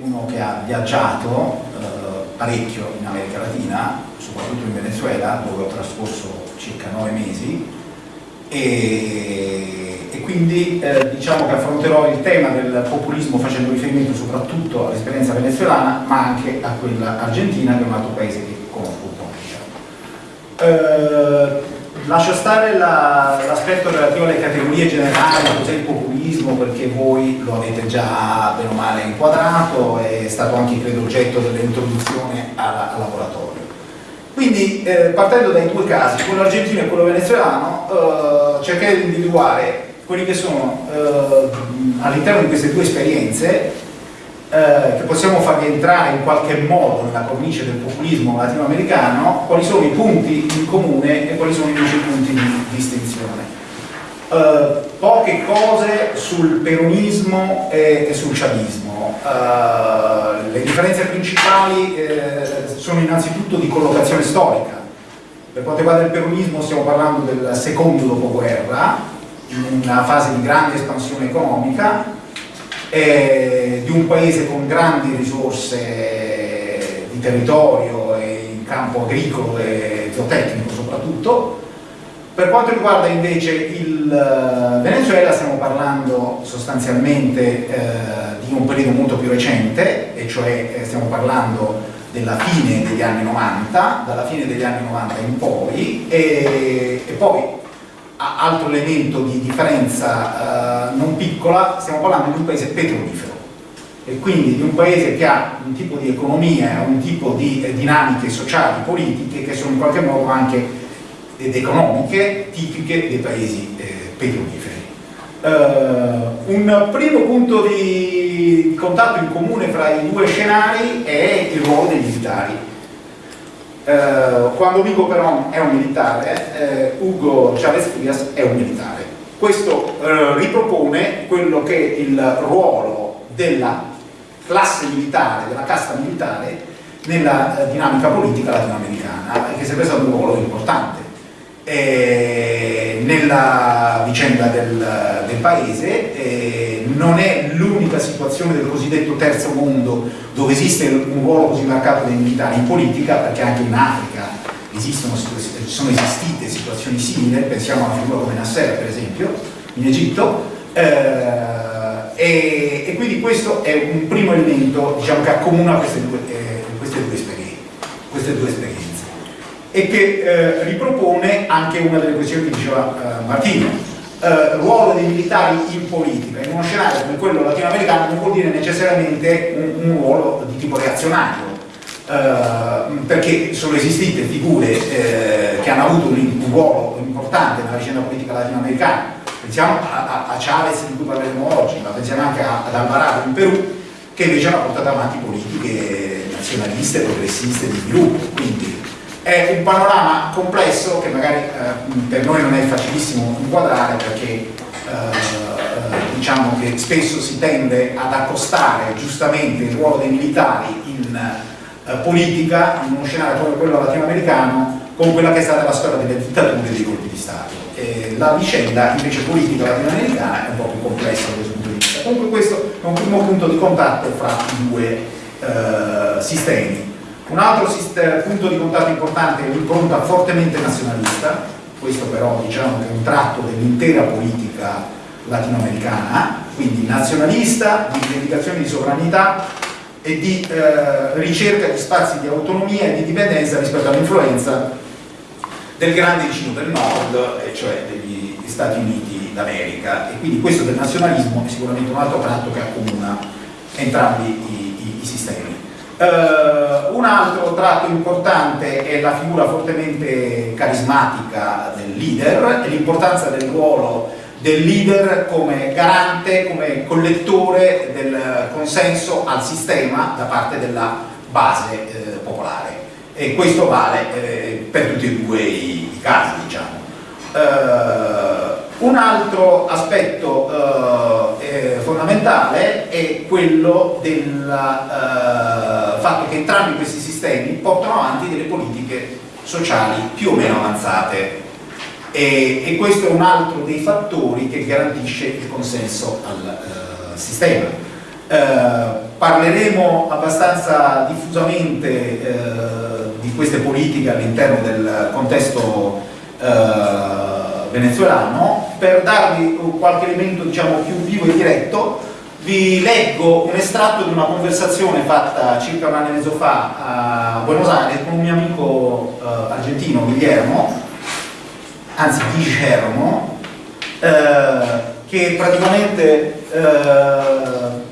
uno che ha viaggiato eh, parecchio in America Latina, soprattutto in Venezuela, dove ho trascorso circa nove mesi, e, e quindi eh, diciamo che affronterò il tema del populismo facendo riferimento soprattutto all'esperienza venezuelana, ma anche a quella argentina, che è un altro paese che conosco un po'. Eh, lascio stare l'aspetto la, relativo alle categorie generali, cos'è il populismo, perché voi lo avete già bene o male inquadrato, è stato anche credo oggetto dell'introduzione al laboratorio. Quindi eh, partendo dai due casi, quello argentino e quello venezuelano, eh, cercare di individuare quelli che sono eh, all'interno di queste due esperienze eh, che possiamo far rientrare in qualche modo nella cornice del populismo latinoamericano, quali sono i punti in comune e quali sono invece i punti di distinzione. Uh, poche cose sul peronismo e, e sul chavismo. Uh, le differenze principali eh, sono innanzitutto di collocazione storica. Per quanto riguarda il peronismo stiamo parlando del secondo dopoguerra, in una fase di grande espansione economica, eh, di un paese con grandi risorse di territorio e in campo agricolo e zootecnico soprattutto. Per quanto riguarda invece il eh, Venezuela stiamo parlando sostanzialmente eh, di un periodo molto più recente, e cioè eh, stiamo parlando della fine degli anni 90, dalla fine degli anni 90 in poi, e, e poi altro elemento di differenza eh, non piccola, stiamo parlando di un paese petrolifero e quindi di un paese che ha un tipo di economia, un tipo di eh, dinamiche sociali, politiche che sono in qualche modo anche ed economiche tipiche dei paesi eh, petroliferi. Uh, un primo punto di contatto in comune fra i due scenari è il ruolo dei militari eh, quando Vigo Peron è un militare, eh, Ugo Chavez Frias è un militare. Questo eh, ripropone quello che è il ruolo della classe militare, della casta militare nella eh, dinamica politica latinoamericana, che è sempre stato un ruolo importante nella vicenda del, del paese, non è l'unica situazione del cosiddetto terzo mondo dove esiste un ruolo così marcato dei militari in politica, perché anche in Africa esistono, sono esistite situazioni simili, pensiamo a una figura come Nasser per esempio, in Egitto, eh, e, e, quindi questo è un primo elemento diciamo, che accomuna queste due, eh, queste due esperienze. Queste due esperienze e che eh, ripropone anche una delle questioni che diceva eh, Martino, eh, ruolo dei militari in politica, in uno scenario come quello latinoamericano non vuol dire necessariamente un, un ruolo di tipo reazionario, eh, perché sono esistite figure eh, che hanno avuto un, un, ruolo importante nella vicenda politica latinoamericana, pensiamo a, a, a Chavez di cui parleremo oggi, ma pensiamo anche a, ad Alvarado in Perù, che invece hanno portato avanti politiche nazionaliste, progressiste di sviluppo, quindi è un panorama complesso che magari eh, per noi non è facilissimo inquadrare perché eh, eh, diciamo che spesso si tende ad accostare giustamente il ruolo dei militari in eh, politica in uno scenario come quello latinoamericano con quella che è stata la storia delle dittature e dei colpi di Stato. E la vicenda invece politica latinoamericana è un po' più complessa da questo punto di vista. Comunque questo è un primo punto di contatto fra i due eh, sistemi un altro punto di contatto importante è l'impronta fortemente nazionalista, questo però diciamo che è un tratto dell'intera politica latinoamericana, quindi nazionalista, di rivendicazione di sovranità e di eh, ricerca di spazi di autonomia e di dipendenza rispetto all'influenza del grande vicino del nord, cioè degli Stati Uniti d'America. E quindi questo del nazionalismo è sicuramente un altro tratto che accomuna entrambi i, i, i sistemi. Uh, un altro tratto importante è la figura fortemente carismatica del leader e l'importanza del ruolo del leader come garante, come collettore del consenso al sistema da parte della base eh, popolare e questo vale eh, per tutti e due i, i casi diciamo. Uh, un altro aspetto uh, fondamentale è quello del uh, fatto che entrambi questi sistemi portano avanti delle politiche sociali più o meno avanzate. E, e questo è un altro dei fattori che garantisce il consenso al sistema. Parleremo abbastanza diffusamente eh, di queste politiche all'interno del contesto eh, venezuelano, per darvi qualche elemento diciamo, più vivo e diretto vi leggo un estratto di una conversazione fatta circa un anno e mezzo fa a Buenos Aires con un mio amico eh, argentino, Guillermo, anzi Guillermo, eh, che praticamente eh,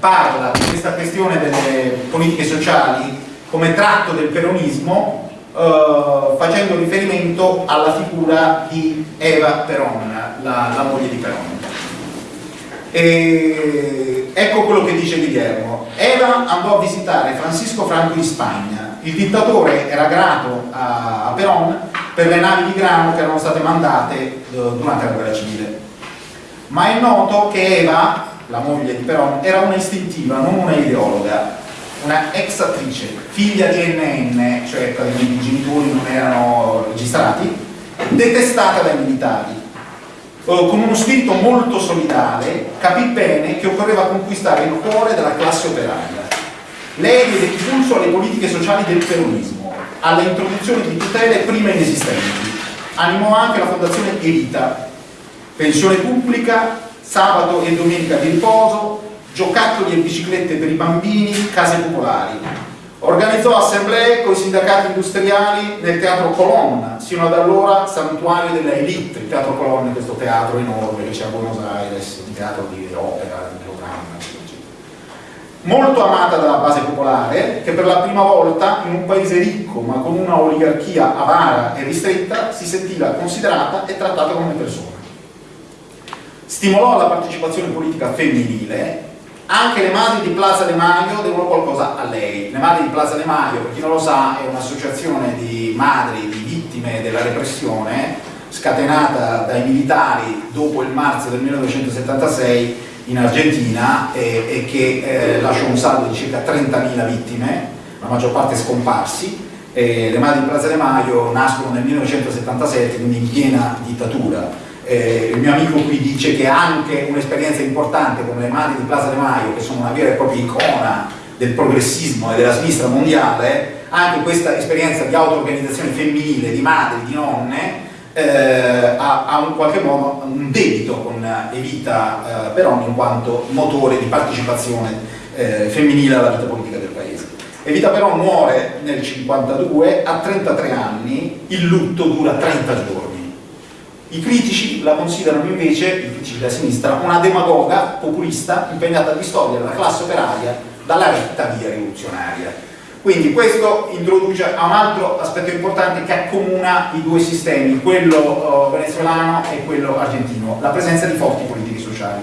parla di questa questione delle politiche sociali come tratto del peronismo Uh, facendo riferimento alla figura di Eva Peron, la, la moglie di Peron. E ecco quello che dice Guillermo. Eva andò a visitare Francisco Franco in Spagna. Il dittatore era grato a, a Peron per le navi di grano che erano state mandate eh, durante la guerra civile. Ma è noto che Eva, la moglie di Peron, era una istintiva, non una ideologa una ex attrice, figlia di NN, cioè i genitori non erano registrati, detestata dai militari. Con uno spirito molto solidale, capì bene che occorreva conquistare il cuore della classe operaia. Lei diede impulso alle politiche sociali del peronismo, alla introduzione di tutele prima inesistenti. Animò anche la fondazione Evita, pensione pubblica, sabato e domenica di riposo, giocattoli e biciclette per i bambini, case popolari. Organizzò assemblee con i sindacati industriali nel Teatro Colonna, sino ad allora santuario della elite, il Teatro Colonna è questo teatro enorme che c'è a Buenos Aires, un teatro di opera, di programma, molto amata dalla base popolare che per la prima volta in un paese ricco ma con una oligarchia avara e ristretta si sentiva considerata e trattata come persona. Stimolò la partecipazione politica femminile anche le madri di Plaza De Maio devono qualcosa a lei. Le madri di Plaza De Maio, per chi non lo sa, è un'associazione di madri di vittime della repressione scatenata dai militari dopo il marzo del 1976 in Argentina e, e che eh, lasciò un saldo di circa 30.000 vittime, la maggior parte scomparsi. E le madri di Plaza De Maio nascono nel 1977, quindi in piena dittatura eh, il mio amico qui dice che anche un'esperienza importante come le madri di Plaza De Maio, che sono una vera e propria icona del progressismo e della sinistra mondiale, anche questa esperienza di auto-organizzazione femminile, di madri, di nonne, eh, ha, ha in qualche modo un debito con Evita eh, Peroni in quanto motore di partecipazione eh, femminile alla vita politica del paese. Evita Peron muore nel 1952, a 33 anni, il lutto dura 30 giorni i critici la considerano invece, i critici della sinistra, una demagoga populista impegnata a distogliere la classe operaia dalla retta via rivoluzionaria. Quindi questo introduce a un altro aspetto importante che accomuna i due sistemi, quello uh, venezuelano e quello argentino, la presenza di forti politiche sociali.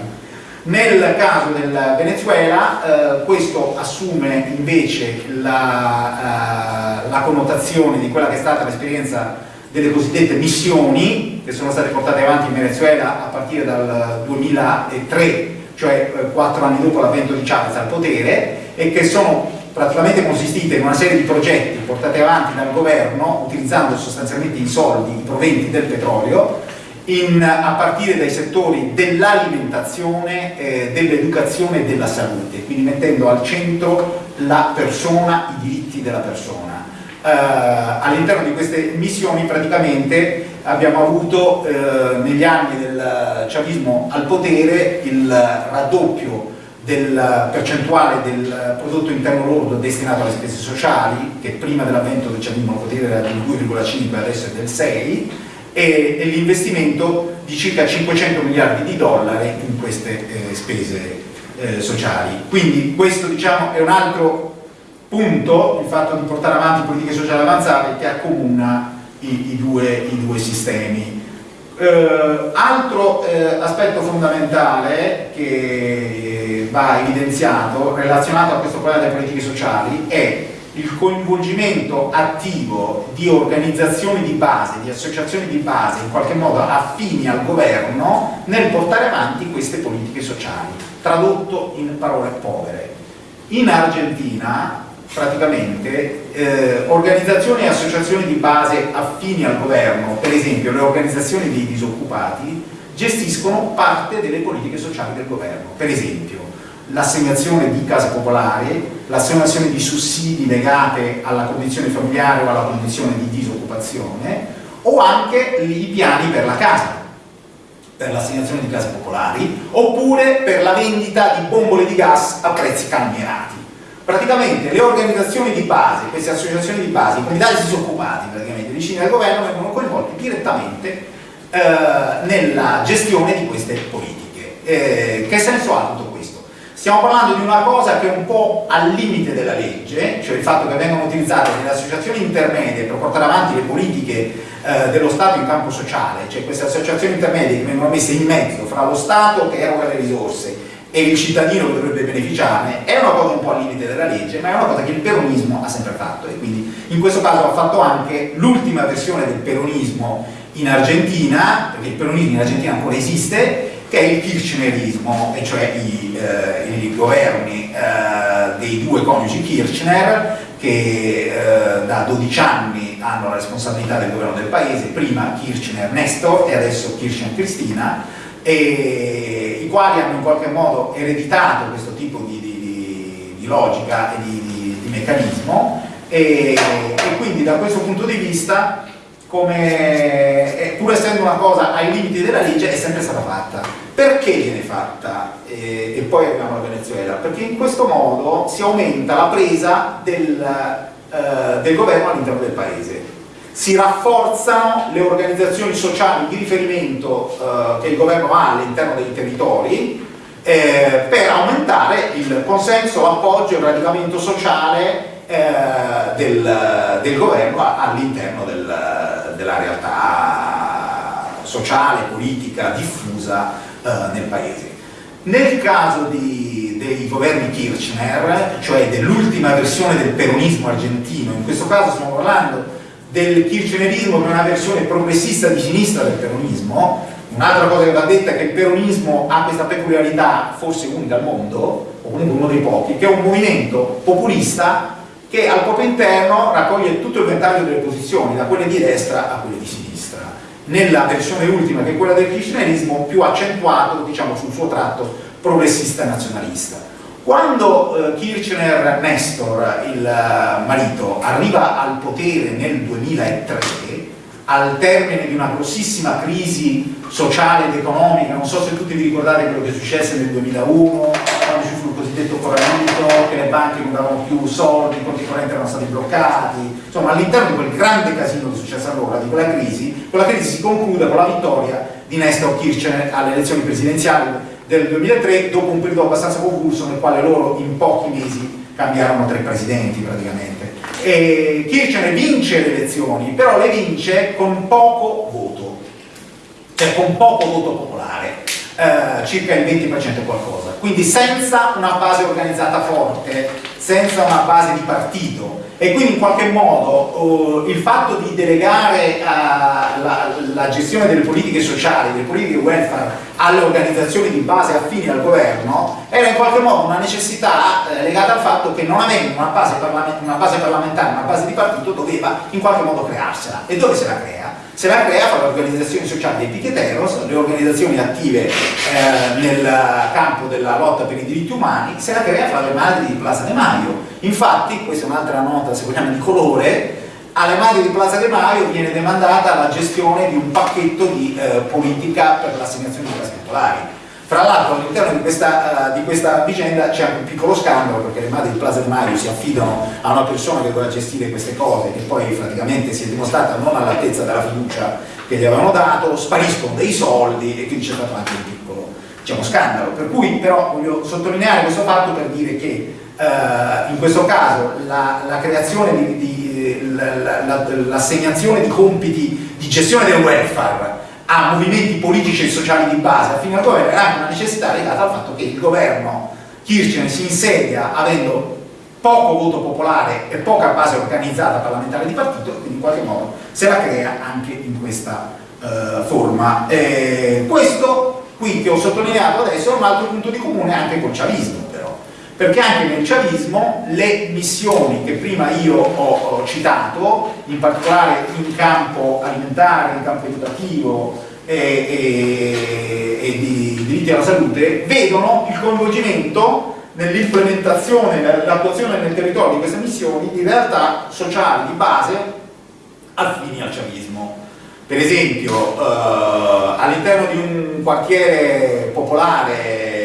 Nel caso del Venezuela eh, questo assume invece la, uh, la connotazione di quella che è stata l'esperienza delle cosiddette missioni che sono state portate avanti in Venezuela a partire dal 2003, cioè eh, quattro anni dopo l'avvento di Chavez al potere e che sono praticamente consistite in una serie di progetti portati avanti dal governo utilizzando sostanzialmente i soldi, i proventi del petrolio in, a partire dai settori dell'alimentazione, eh, dell'educazione e della salute, quindi mettendo al centro la persona, i diritti della persona eh, all'interno di queste missioni praticamente abbiamo avuto eh, negli anni del chavismo al potere il raddoppio del percentuale del prodotto interno lordo destinato alle spese sociali, che prima dell'avvento del chavismo al potere era del 2,5 adesso è del 6, e, e l'investimento di circa 500 miliardi di dollari in queste eh, spese eh, sociali. Quindi questo diciamo, è un altro punto il fatto di portare avanti politiche sociali avanzate che accomuna i, i, due, i due, sistemi. Eh, altro eh, aspetto fondamentale che va evidenziato relazionato a questo problema delle politiche sociali è il coinvolgimento attivo di organizzazioni di base, di associazioni di base in qualche modo affini al governo nel portare avanti queste politiche sociali, tradotto in parole povere. In Argentina praticamente eh, organizzazioni e associazioni di base affini al governo, per esempio le organizzazioni dei disoccupati, gestiscono parte delle politiche sociali del governo. Per esempio, l'assegnazione di case popolari, l'assegnazione di sussidi legate alla condizione familiare o alla condizione di disoccupazione o anche i piani per la casa, per l'assegnazione di case popolari oppure per la vendita di bombole di gas a prezzi calmierati. Praticamente le organizzazioni di base, queste associazioni di base, i comitati disoccupati praticamente vicini al governo vengono coinvolti direttamente eh, nella gestione di queste politiche. Eh, che senso ha tutto questo? Stiamo parlando di una cosa che è un po' al limite della legge, cioè il fatto che vengono utilizzate delle associazioni intermedie per portare avanti le politiche eh, dello Stato in campo sociale, cioè queste associazioni intermedie che vengono messe in mezzo fra lo Stato che eroga le risorse e il cittadino dovrebbe beneficiarne, è una cosa un po' al limite della legge, ma è una cosa che il peronismo ha sempre fatto. E quindi in questo caso ha fatto anche l'ultima versione del peronismo in Argentina, perché il peronismo in Argentina ancora esiste, che è il kirchnerismo, e cioè i, eh, i governi eh, dei due coniugi Kirchner, che eh, da 12 anni hanno la responsabilità del governo del paese, prima Kirchner Nestor e adesso Kirchner Cristina, e i quali hanno in qualche modo ereditato questo tipo di, di, di logica e di, di meccanismo e, e quindi da questo punto di vista come, pur essendo una cosa ai limiti della legge, è sempre stata fatta. Perché viene fatta? E, e poi arriviamo alla Venezuela. Perché in questo modo si aumenta la presa del, eh, del governo all'interno del paese. Si rafforzano le organizzazioni sociali di riferimento eh, che il governo ha all'interno dei territori eh, per aumentare il consenso, l'appoggio e il radicamento sociale eh, del, del, governo all'interno del, della realtà sociale, politica diffusa eh, nel paese. Nel caso di, dei governi Kirchner, cioè dell'ultima versione del peronismo argentino, in questo caso stiamo parlando del kirchnerismo che è una versione progressista di sinistra del peronismo, un'altra cosa che va detta è che il peronismo ha questa peculiarità, forse unica al mondo, o comunque uno dei pochi, che è un movimento populista che al proprio interno raccoglie tutto il ventaglio delle posizioni, da quelle di destra a quelle di sinistra. Nella versione ultima, che è quella del kirchnerismo, più accentuato diciamo, sul suo tratto progressista e nazionalista. Quando eh, Kirchner Nestor, il eh, marito, arriva al potere nel 2003, al termine di una grossissima crisi sociale ed economica, non so se tutti vi ricordate quello che successe nel 2001, quando ci fu il cosiddetto corralito, che le banche non davano più soldi, i conti correnti erano stati bloccati, insomma all'interno di quel grande casino che successe allora, di quella crisi, quella crisi si conclude con la vittoria di Nestor Kirchner alle elezioni presidenziali del 2003 dopo un periodo abbastanza convulso nel quale loro in pochi mesi cambiarono tre presidenti praticamente. E Kirchner vince le elezioni, però le vince con poco voto, cioè con poco voto popolare, eh, circa il 20% qualcosa, quindi senza una base organizzata forte, senza una base di partito e quindi in qualche modo uh, il fatto di delegare uh, la, la, gestione delle politiche sociali, delle politiche welfare alle organizzazioni di base affini al governo era in qualche modo una necessità eh, legata al fatto che non avendo una base, una base parlamentare, una base di partito doveva in qualche modo crearsela e dove se la crea? Se la crea fa le organizzazioni sociali dei piqueteros, le organizzazioni attive eh, nel campo della lotta per i diritti umani, se la crea fra le madri di Plaza De Maio. Infatti, questa è un'altra nota, se vogliamo, di colore, alle madri di Plaza De Maio viene demandata la gestione di un pacchetto di eh, politica per l'assegnazione di case popolari fra l'altro all'interno di, uh, di questa, vicenda c'è anche un piccolo scandalo perché le madri di Plaza di Mario si affidano a una persona che doveva gestire queste cose che poi praticamente si è dimostrata non all'altezza della fiducia che gli avevano dato, spariscono dei soldi e quindi c'è stato anche un piccolo diciamo, scandalo. Per cui però voglio sottolineare questo fatto per dire che uh, in questo caso la, la creazione di, di l'assegnazione la, di compiti di gestione del welfare a movimenti politici e sociali di base affine al governo era anche una necessità legata al fatto che il governo Kirchner si insedia avendo poco voto popolare e poca base organizzata parlamentare di partito e quindi in qualche modo se la crea anche in questa uh, forma. E questo qui che ho sottolineato adesso è un altro punto di comune anche col chavismo però, perché anche nel chavismo le missioni che prima io ho, ho citato, in particolare in campo alimentare, in campo educativo, e, e, e, di diritti alla salute vedono il coinvolgimento nell'implementazione, nell'attuazione nel territorio di queste missioni di realtà sociali di base affini al chavismo. Per esempio, eh, all'interno di un quartiere popolare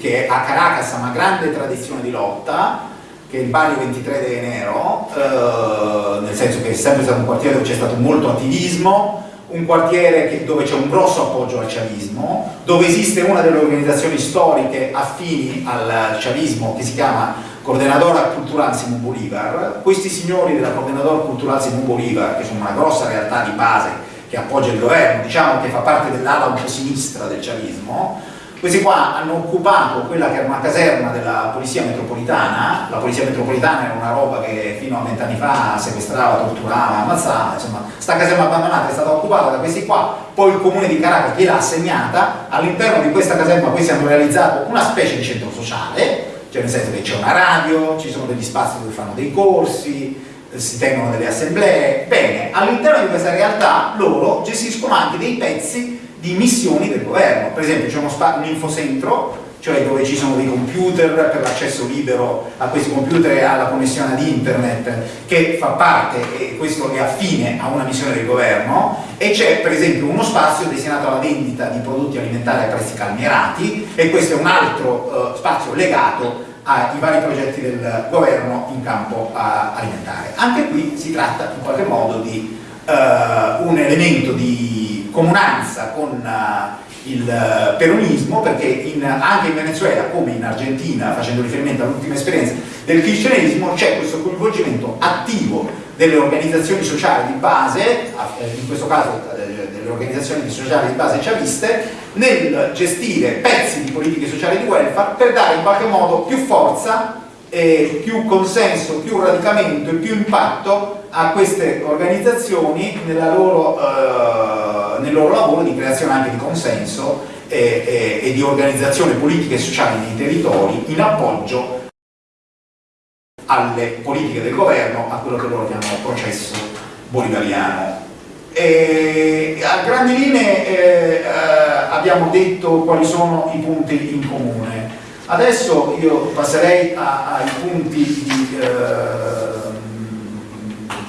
che a Caracas ha una grande tradizione di lotta, che è il barrio 23 de Enero, eh, nel senso che è sempre stato un quartiere dove c'è stato molto attivismo, un quartiere dove c'è un grosso appoggio al chavismo, dove esiste una delle organizzazioni storiche affini al chavismo che si chiama Coordinadora Cultural Simón Bolívar. Questi signori della Coordinadora Cultural Simón Bolívar, che sono una grossa realtà di base che appoggia il governo, diciamo che fa parte dell'ala un po' sinistra del chavismo, questi qua hanno occupato quella che era una caserma della polizia metropolitana, la polizia metropolitana era una roba che fino a vent'anni fa sequestrava, torturava, ammazzava, insomma, sta caserma abbandonata è stata occupata da questi qua, poi il comune di Caracas gliel'ha assegnata, all'interno di questa caserma questi hanno realizzato una specie di centro sociale, cioè nel senso che c'è una radio, ci sono degli spazi dove fanno dei corsi, si tengono delle assemblee, bene, all'interno di questa realtà loro gestiscono anche dei pezzi di missioni del governo. Per esempio c'è un infocentro, cioè dove ci sono dei computer per l'accesso libero a questi computer e alla connessione ad internet, che fa parte, e questo è affine a una missione del governo, e c'è per esempio uno spazio destinato alla vendita di prodotti alimentari a prezzi calmierati, e questo è un altro uh, spazio legato ai vari progetti del governo in campo uh, alimentare. Anche qui si tratta in qualche modo di uh, un elemento di comunanza con uh, il uh, peronismo perché in, anche in Venezuela come in Argentina, facendo riferimento all'ultima esperienza del cristianesimo, c'è questo coinvolgimento attivo delle organizzazioni sociali di base, eh, in questo caso eh, delle organizzazioni sociali di base chaviste, nel gestire pezzi di politiche sociali di welfare per dare in qualche modo più forza, eh, più consenso, più radicamento e più impatto a queste organizzazioni loro, eh, nel loro lavoro di creazione anche di consenso e, e, e di organizzazione politica e sociale nei territori in appoggio alle politiche del governo, a quello che loro chiamano processo bolivariano. E a grandi linee eh, eh, abbiamo detto quali sono i punti in comune. Adesso io passerei a, ai punti di, eh,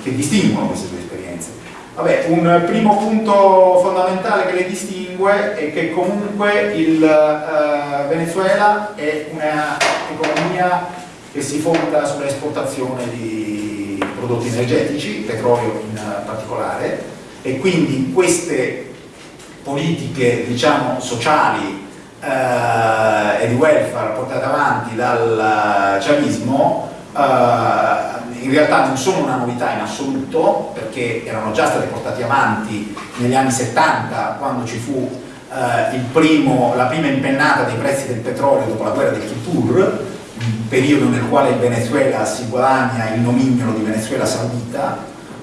che distinguono queste due esperienze. Vabbè, un primo punto fondamentale che le distingue è che comunque il uh, Venezuela è un'economia che si fonda sull'esportazione di prodotti energetici, petrolio in particolare, e quindi queste politiche diciamo, sociali eh, e di welfare portate avanti dal chavismo eh, in realtà non sono una novità in assoluto perché erano già stati portati avanti negli anni 70 quando ci fu eh, primo, la prima impennata dei prezzi del petrolio dopo la guerra del Kippur un periodo nel quale il Venezuela si guadagna il nomignolo di Venezuela Saudita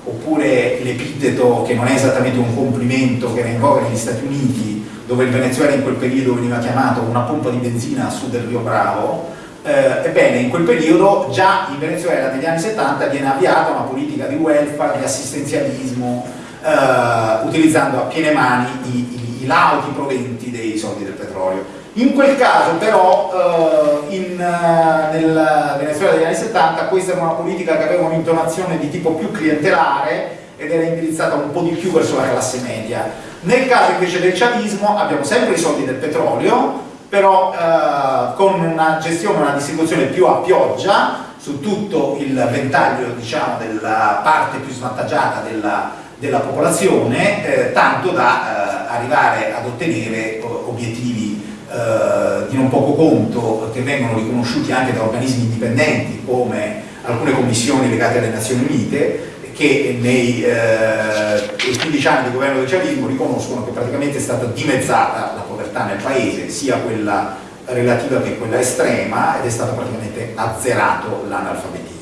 oppure l'epiteto che non è esattamente un complimento che era in voga negli Stati Uniti dove il Venezuela in quel periodo veniva chiamato una pompa di benzina a sud del Rio Bravo eh, ebbene, in quel periodo già in Venezuela negli anni 70 viene avviata una politica di welfare, di assistenzialismo, eh, utilizzando a piene mani i, i, i, lauti proventi dei soldi del petrolio. In quel caso però eh, in, eh, nel Venezuela degli anni 70 questa era una politica che aveva un'intonazione di tipo più clientelare ed era indirizzata un po' di più verso la classe media. Nel caso invece del chavismo abbiamo sempre i soldi del petrolio, però eh, con una gestione, una distribuzione più a pioggia su tutto il ventaglio diciamo, della parte più svantaggiata della, della popolazione, eh, tanto da eh, arrivare ad ottenere obiettivi eh, di non poco conto che vengono riconosciuti anche da organismi indipendenti come alcune commissioni legate alle Nazioni Unite che nei eh, 15 anni di governo del chavismo riconoscono che praticamente è stata dimezzata la povertà nel paese, sia quella relativa che quella estrema, ed è stato praticamente azzerato l'analfabetismo.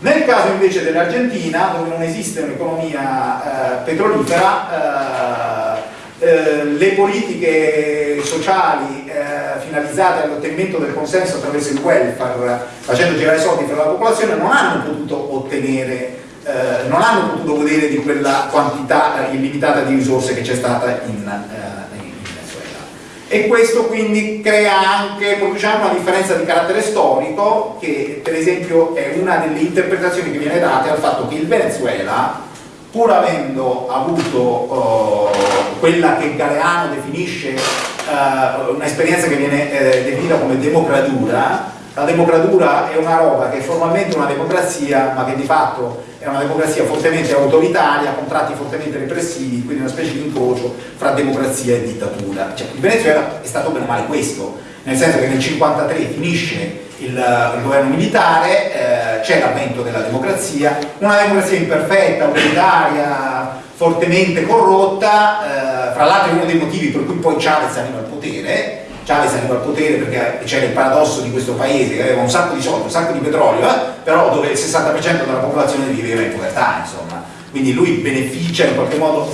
Nel caso invece dell'Argentina, dove non esiste un'economia eh, petrolifera, eh, eh, le politiche sociali eh, finalizzate all'ottenimento del consenso attraverso il welfare, facendo girare soldi per la popolazione, non hanno potuto ottenere eh, non hanno potuto godere di quella quantità illimitata di risorse che c'è stata in, eh, in, Venezuela. e questo quindi crea anche, anche una differenza di carattere storico che per esempio è una delle interpretazioni che viene date al fatto che il Venezuela pur avendo avuto uh, quella che Galeano definisce uh, un'esperienza che viene eh, definita come democratura la democratura è una roba che è formalmente una democrazia ma che di fatto è una democrazia fortemente autoritaria, con tratti fortemente repressivi, quindi una specie di incrocio fra democrazia e dittatura. Cioè, il Venezuela è stato bene o male questo, nel senso che nel 1953 finisce il, il, governo militare, eh, c'è l'avvento della democrazia, una democrazia imperfetta, autoritaria, fortemente corrotta, eh, fra l'altro è uno dei motivi per cui poi Chavez arriva al potere, Chavez arriva al potere perché c'era il paradosso di questo paese che aveva un sacco di soldi, un sacco di petrolio, eh? però dove il 60% della popolazione viveva in povertà, insomma. Quindi lui beneficia in qualche modo,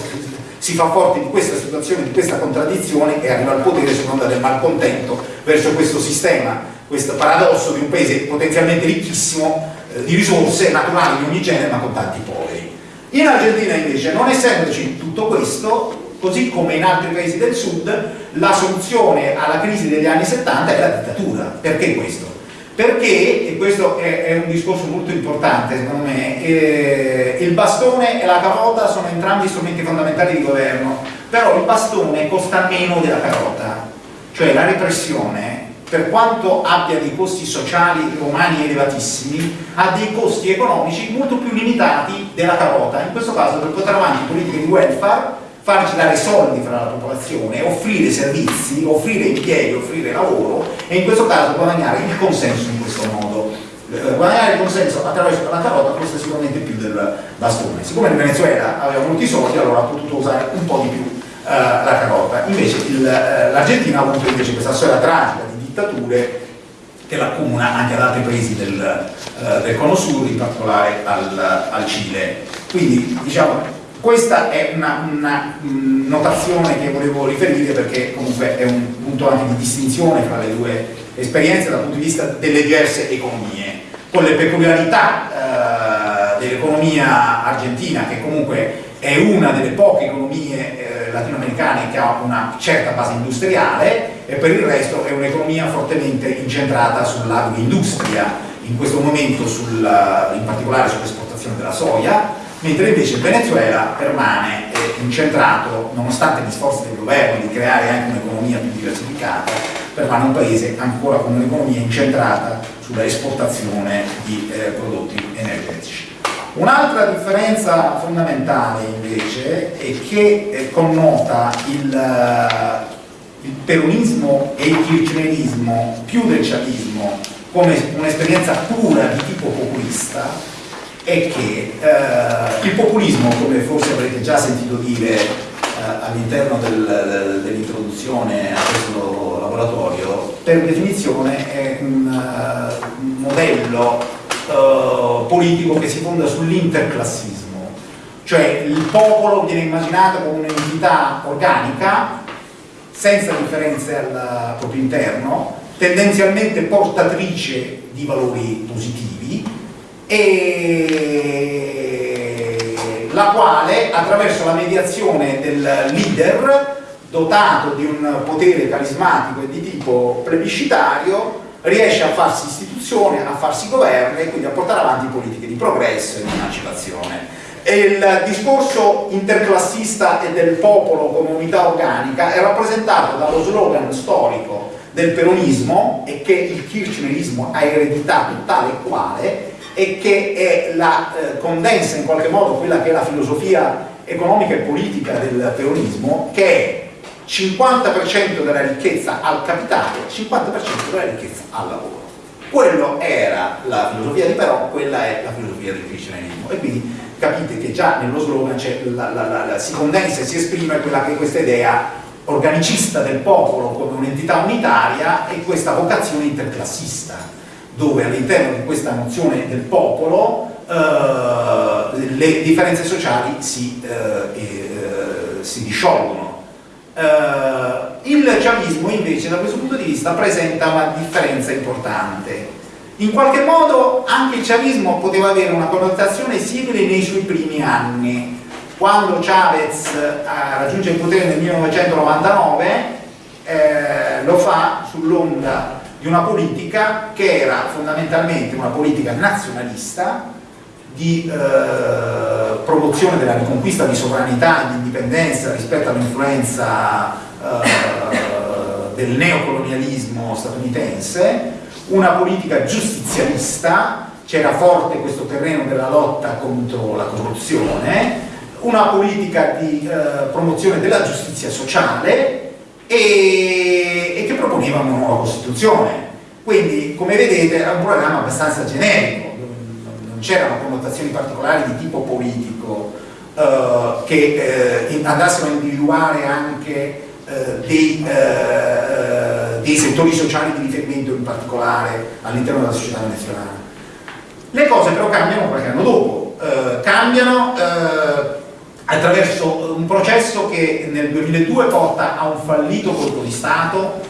si fa forte di questa situazione, di questa contraddizione e arriva al potere sull'onda del malcontento verso questo sistema, questo paradosso di un paese potenzialmente ricchissimo eh, di risorse naturali di ogni genere ma con tanti poveri. In Argentina invece, non essendoci tutto questo, così come in altri paesi del sud, la soluzione alla crisi degli anni 70 è la dittatura. Perché questo? Perché, e questo è, è un discorso molto importante secondo me, eh, il bastone e la carota sono entrambi strumenti fondamentali di governo, però il bastone costa meno della carota, cioè la repressione per quanto abbia dei costi sociali umani elevatissimi, ha dei costi economici molto più limitati della carota, in questo caso per portare avanti politiche di welfare farci dare soldi fra la popolazione, offrire servizi, offrire impieghi, offrire lavoro e in questo caso guadagnare il consenso in questo modo. Eh, guadagnare il consenso attraverso la carota costa sicuramente più del bastone. Siccome il Venezuela aveva molti soldi, allora ha potuto usare un po' di più uh, la carota. Invece uh, l'Argentina ha avuto invece questa storia tragica di dittature che l'accomuna anche ad altri paesi del, uh, del Cono Sur, in particolare al, al Cile. Quindi diciamo questa è una, una, notazione che volevo riferire perché comunque è un punto anche di distinzione fra le due esperienze dal punto di vista delle diverse economie, con le peculiarità eh, dell'economia argentina che comunque è una delle poche economie eh, latinoamericane che ha una certa base industriale e per il resto è un'economia fortemente incentrata sull'agroindustria, in questo momento sul, in particolare sull'esportazione della soia, mentre invece il Venezuela permane incentrato, nonostante gli sforzi del governo di creare anche un'economia più diversificata, permane un paese ancora con un'economia incentrata sulla esportazione di eh, prodotti energetici. Un'altra differenza fondamentale invece è che eh, connota il, uh, il peronismo e il kirchnerismo più del chavismo come un'esperienza pura di tipo populista è che eh, il populismo, come forse avrete già sentito dire eh, all'interno del, dell'introduzione a questo laboratorio, per definizione è un, uh, modello uh, politico che si fonda sull'interclassismo, cioè il popolo viene immaginato come un'entità organica, senza differenze al proprio interno, tendenzialmente portatrice di valori positivi, e la quale attraverso la mediazione del leader dotato di un potere carismatico e di tipo plebiscitario riesce a farsi istituzione, a farsi governo e quindi a portare avanti politiche di progresso e di emancipazione. E il discorso interclassista e del popolo come unità organica è rappresentato dallo slogan storico del peronismo e che il kirchnerismo ha ereditato tale e quale e che è la, eh, condensa in qualche modo quella che è la filosofia economica e politica del peronismo, che è 50% della ricchezza al capitale, 50% della ricchezza al lavoro. Quello era la filosofia di Però, quella è la filosofia del cristianesimo. E quindi capite che già nello slogan la, la, la, si condensa e si esprime quella che è questa idea organicista del popolo come un'entità unitaria e questa vocazione interclassista dove all'interno di questa nozione del popolo eh, le differenze sociali si, eh, eh, si disciolgono. Eh, il chavismo invece da questo punto di vista presenta una differenza importante. In qualche modo anche il chavismo poteva avere una connotazione simile nei suoi primi anni. Quando Chavez raggiunge il potere nel 1999 eh, eh, lo fa sull'onda di una politica che era fondamentalmente una politica nazionalista di eh, promozione della riconquista di sovranità e di indipendenza rispetto all'influenza eh, del neocolonialismo statunitense, una politica giustizialista, c'era forte questo terreno della lotta contro la corruzione, una politica di eh, promozione della giustizia sociale e, e che proponeva una nuova Costituzione. Quindi, come vedete, è un programma abbastanza generico, non c'erano connotazioni particolari di tipo politico eh, che eh, andassero a individuare anche eh, dei, eh, dei, settori sociali di riferimento in particolare all'interno della società venezuelana. Le cose però cambiano qualche anno dopo, eh, cambiano attraverso un processo che nel 2002 porta a un fallito colpo di Stato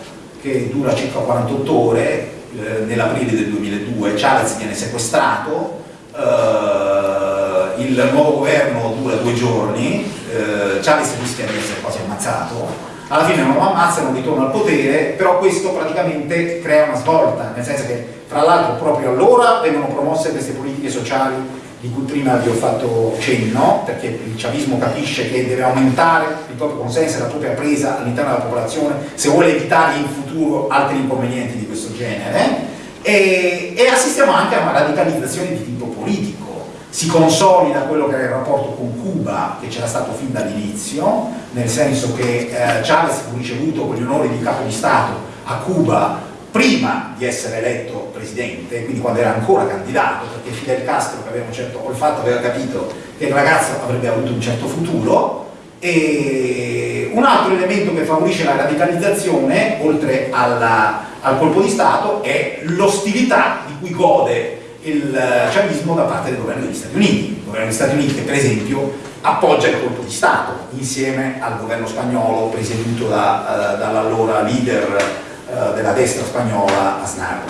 che dura circa 48 ore, eh, nell'aprile del 2002 Chavez viene sequestrato, eh, il nuovo governo dura due giorni, eh, Chavez rischia di essere quasi ammazzato, alla fine non lo ammazzano, ritorna al potere, però questo praticamente crea una svolta, nel senso che fra l'altro proprio allora vengono promosse queste politiche sociali di cui prima vi ho fatto cenno, perché il chavismo capisce che deve aumentare il proprio consenso e la propria presa all'interno della popolazione se vuole evitare in futuro altri inconvenienti di questo genere, e, e assistiamo anche a una radicalizzazione di tipo politico. Si consolida quello che era il rapporto con Cuba, che c'era stato fin dall'inizio, nel senso che eh, Chavez fu ricevuto con gli onori di capo di Stato a Cuba prima di essere eletto presidente, quindi quando era ancora candidato, perché Fidel Castro, che aveva un certo olfatto, aveva capito che il ragazzo avrebbe avuto un certo futuro, e un altro elemento che favorisce la radicalizzazione, oltre alla, al colpo di Stato, è l'ostilità di cui gode il chavismo da parte del governo degli Stati Uniti. Il governo degli Stati Uniti che per esempio appoggia il colpo di Stato insieme al governo spagnolo presieduto da, uh, dall'allora leader eh, della destra spagnola Aznar.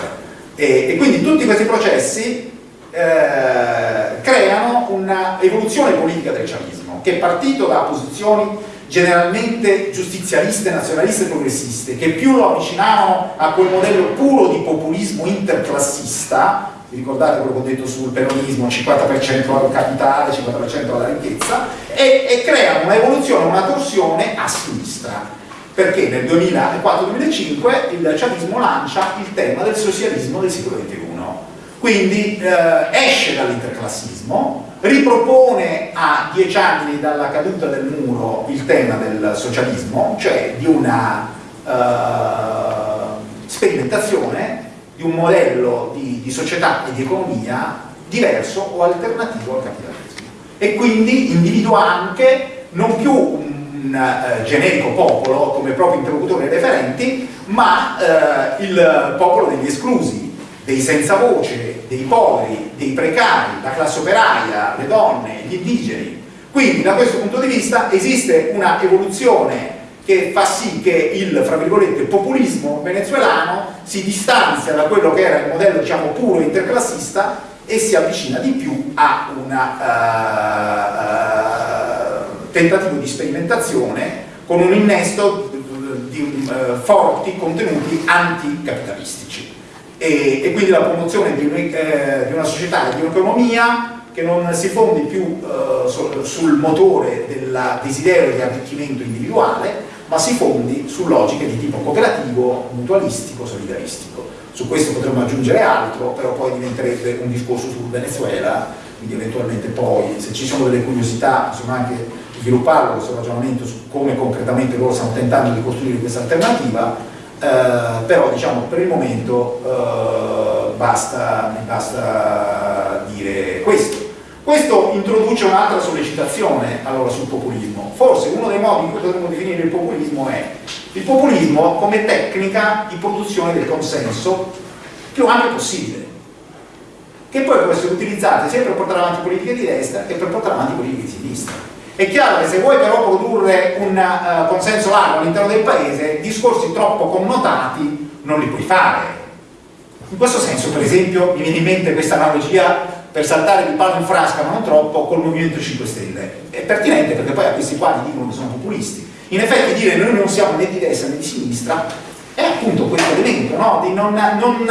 E, e quindi tutti questi processi eh, creano un'evoluzione politica del chavismo, che è partito da posizioni generalmente giustizialiste, nazionaliste e progressiste, che più lo avvicinavano a quel modello puro di populismo interclassista, vi ricordate quello che ho detto sul peronismo, 50% al capitale, 50% alla ricchezza, e, e creano un'evoluzione, una torsione a sinistra perché nel 2004-2005 il chavismo lancia il tema del socialismo del secolo XXI. Quindi eh, esce dall'interclassismo, ripropone a dieci anni dalla caduta del muro il tema del socialismo, cioè di una eh, sperimentazione di un modello di, di società e di economia diverso o alternativo al capitalismo. E quindi individua anche non più un un eh, generico popolo come proprio interlocutore referenti, ma eh, il popolo degli esclusi, dei senza voce, dei poveri, dei precari, la classe operaia, le donne, gli indigeni. Quindi da questo punto di vista esiste una evoluzione che fa sì che il, fra virgolette, populismo venezuelano si distanzia da quello che era il modello diciamo puro interclassista e si avvicina di più a una uh, uh, tentativo di sperimentazione con un innesto di uh, forti contenuti anticapitalistici e, e, quindi la promozione di, un, eh, di una società e di un'economia che non si fondi più uh, sul, sul motore del desiderio di arricchimento individuale ma si fondi su logiche di tipo cooperativo, mutualistico, solidaristico. Su questo potremmo aggiungere altro, però poi diventerebbe un discorso sul Venezuela, quindi eventualmente poi se ci sono delle curiosità, insomma anche svilupparlo questo ragionamento su come concretamente loro stanno tentando di costruire questa alternativa, eh, però diciamo per il momento eh, basta, basta dire questo. Questo introduce un'altra sollecitazione allora sul populismo. Forse uno dei modi in cui potremmo definire il populismo è il populismo come tecnica di produzione del consenso più ampio possibile, che poi può essere utilizzata sia per portare avanti politiche di destra che per portare avanti politiche di sinistra. È chiaro che se vuoi però produrre un uh, consenso largo all'interno del paese, discorsi troppo connotati non li puoi fare. In questo senso, per esempio, mi viene in mente questa analogia per saltare di palo in frasca, ma non troppo, col Movimento 5 Stelle. È pertinente perché poi a questi qua dicono che sono populisti. In effetti dire noi non siamo né di destra né di sinistra è appunto questo elemento, no? di non, non,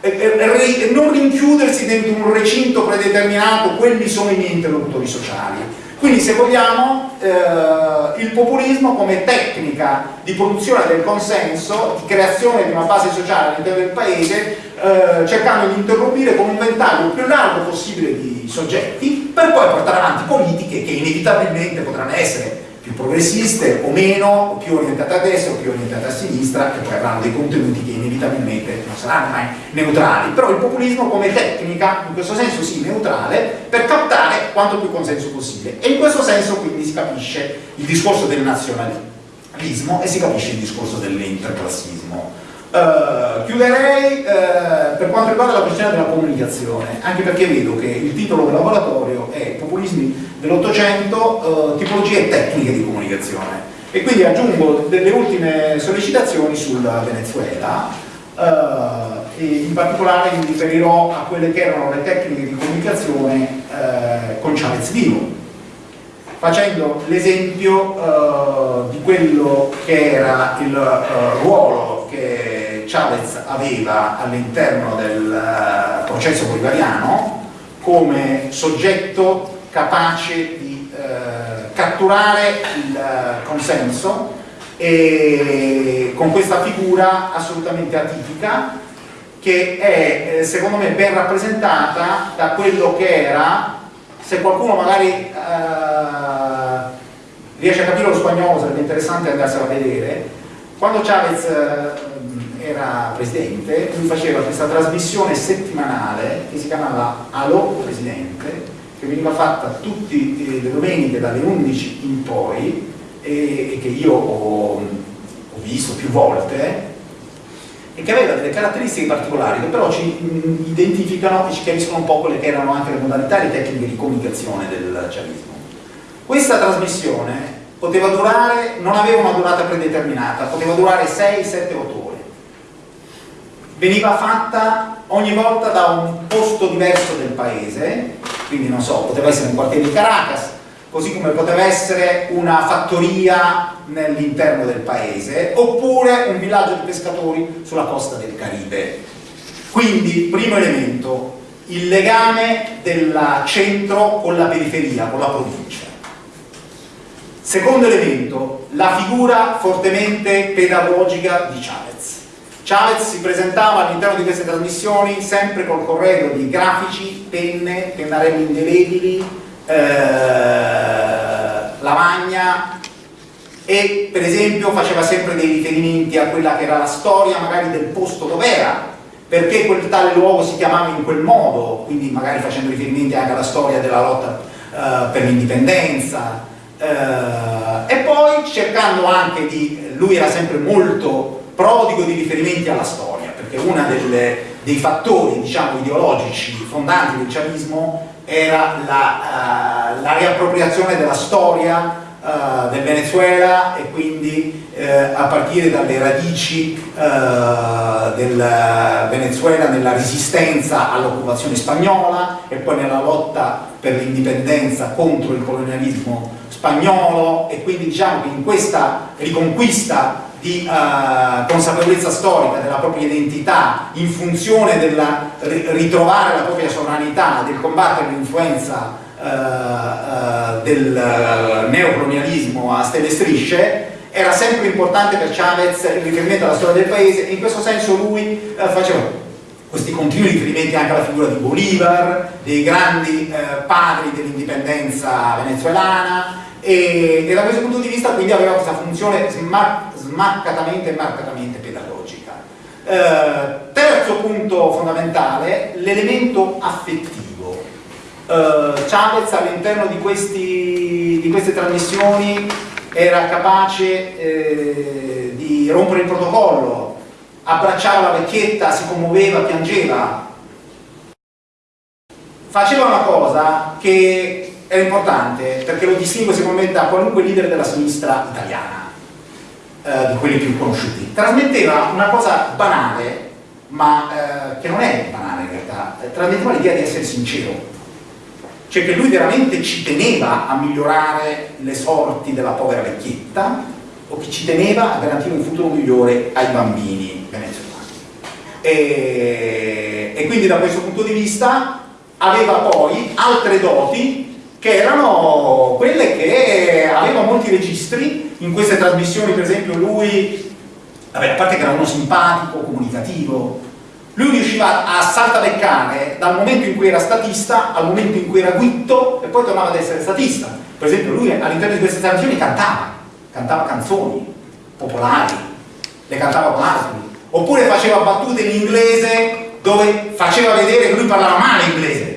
eh, eh, non rinchiudersi dentro un recinto predeterminato, quelli sono i miei interlocutori sociali. Quindi se vogliamo eh, il populismo come tecnica di produzione del consenso, di creazione di una base sociale all'interno del paese, eh, cercando di interrompere con un ventaglio più largo possibile di soggetti per poi portare avanti politiche che inevitabilmente potranno essere più progressiste o meno, più orientate a destra o più orientate a sinistra, che poi avranno dei contenuti che inevitabilmente non saranno mai neutrali. Però il populismo come tecnica, in questo senso sì, neutrale, per captare quanto più consenso possibile. E in questo senso quindi si capisce il discorso del nazionalismo e si capisce il discorso dell'interclassismo. Uh, chiuderei uh, per quanto riguarda la questione della comunicazione, anche perché vedo che il titolo del laboratorio è Populismi dell'Ottocento, uh, tipologie tecniche di comunicazione. E quindi aggiungo delle ultime sollecitazioni sul Venezuela, e in particolare mi riferirò a quelle che erano le tecniche di comunicazione con Chavez vivo, facendo l'esempio di quello che era il ruolo che Chavez aveva all'interno del uh, processo bolivariano come soggetto capace di uh, catturare il uh, consenso e con questa figura assolutamente atipica che è eh, secondo me ben rappresentata da quello che era se qualcuno magari riesce a capire lo spagnolo sarebbe interessante andarselo a vedere quando Chavez era presidente, lui faceva questa trasmissione settimanale che si chiamava Allo Presidente, che veniva fatta tutte le domeniche dalle 11 in poi e, e che io ho, ho, visto più volte e che aveva delle caratteristiche particolari che però ci identificano e ci chiariscono un po' quelle che erano anche le modalità e le tecniche di comunicazione del chavismo. Questa trasmissione poteva durare, non aveva una durata predeterminata, poteva durare 6, 7, 8 ore veniva fatta ogni volta da un posto diverso del paese, quindi non so, poteva essere un quartiere di Caracas, così come poteva essere una fattoria nell'interno del paese, oppure un villaggio di pescatori sulla costa del Caribe. Quindi, primo elemento, il legame del centro con la periferia, con la provincia. Secondo elemento, la figura fortemente pedagogica di Chavez Chavez si presentava all'interno di queste trasmissioni sempre col corredo di grafici, penne, pennarelli indelebili, eh, lavagna e per esempio faceva sempre dei riferimenti a quella che era la storia magari del posto dove era perché quel tale luogo si chiamava in quel modo, quindi magari facendo riferimenti anche alla storia della lotta eh, per l'indipendenza eh, e poi cercando anche di, lui era sempre molto prodigo di riferimenti alla storia, perché uno dei fattori diciamo, ideologici fondanti del chavismo era la, uh, la riappropriazione della storia uh, del Venezuela e quindi uh, a partire dalle radici del Venezuela nella resistenza all'occupazione spagnola e poi nella lotta per l'indipendenza contro il colonialismo spagnolo e quindi diciamo che in questa riconquista di uh, consapevolezza storica della propria identità in funzione del ritrovare la propria sovranità, del combattere l'influenza uh, uh, del neocolonialismo a stelle strisce, era sempre importante per Chavez il riferimento alla storia del paese e in questo senso lui faceva questi continui riferimenti anche alla figura di Bolivar, dei grandi padri dell'indipendenza venezuelana e, e, da questo punto di vista quindi aveva questa funzione smart smaccatamente e marcatamente pedagogica. Eh, terzo punto fondamentale, l'elemento affettivo. Eh, Chavez all'interno di, di, queste trasmissioni era capace eh, di rompere il protocollo, abbracciava la vecchietta, si commuoveva, piangeva. Faceva una cosa che era importante perché lo distingue secondo me da qualunque leader della sinistra italiana eh, di quelli più conosciuti. Trasmetteva una cosa banale, ma eh, che non è banale in realtà, trasmetteva l'idea di essere sincero. Cioè che lui veramente ci teneva a migliorare le sorti della povera vecchietta o chi ci teneva a garantire un futuro migliore ai bambini venezuelani. E, e quindi da questo punto di vista aveva poi altre doti che erano quelle che aveva molti registri in queste trasmissioni per esempio lui vabbè, a parte che era uno simpatico, comunicativo lui riusciva a saltabeccare dal momento in cui era statista al momento in cui era guitto e poi tornava ad essere statista. Per esempio lui all'interno di queste trasmissioni cantava cantava canzoni popolari le cantava con altri oppure faceva battute in inglese dove faceva vedere che lui parlava male inglese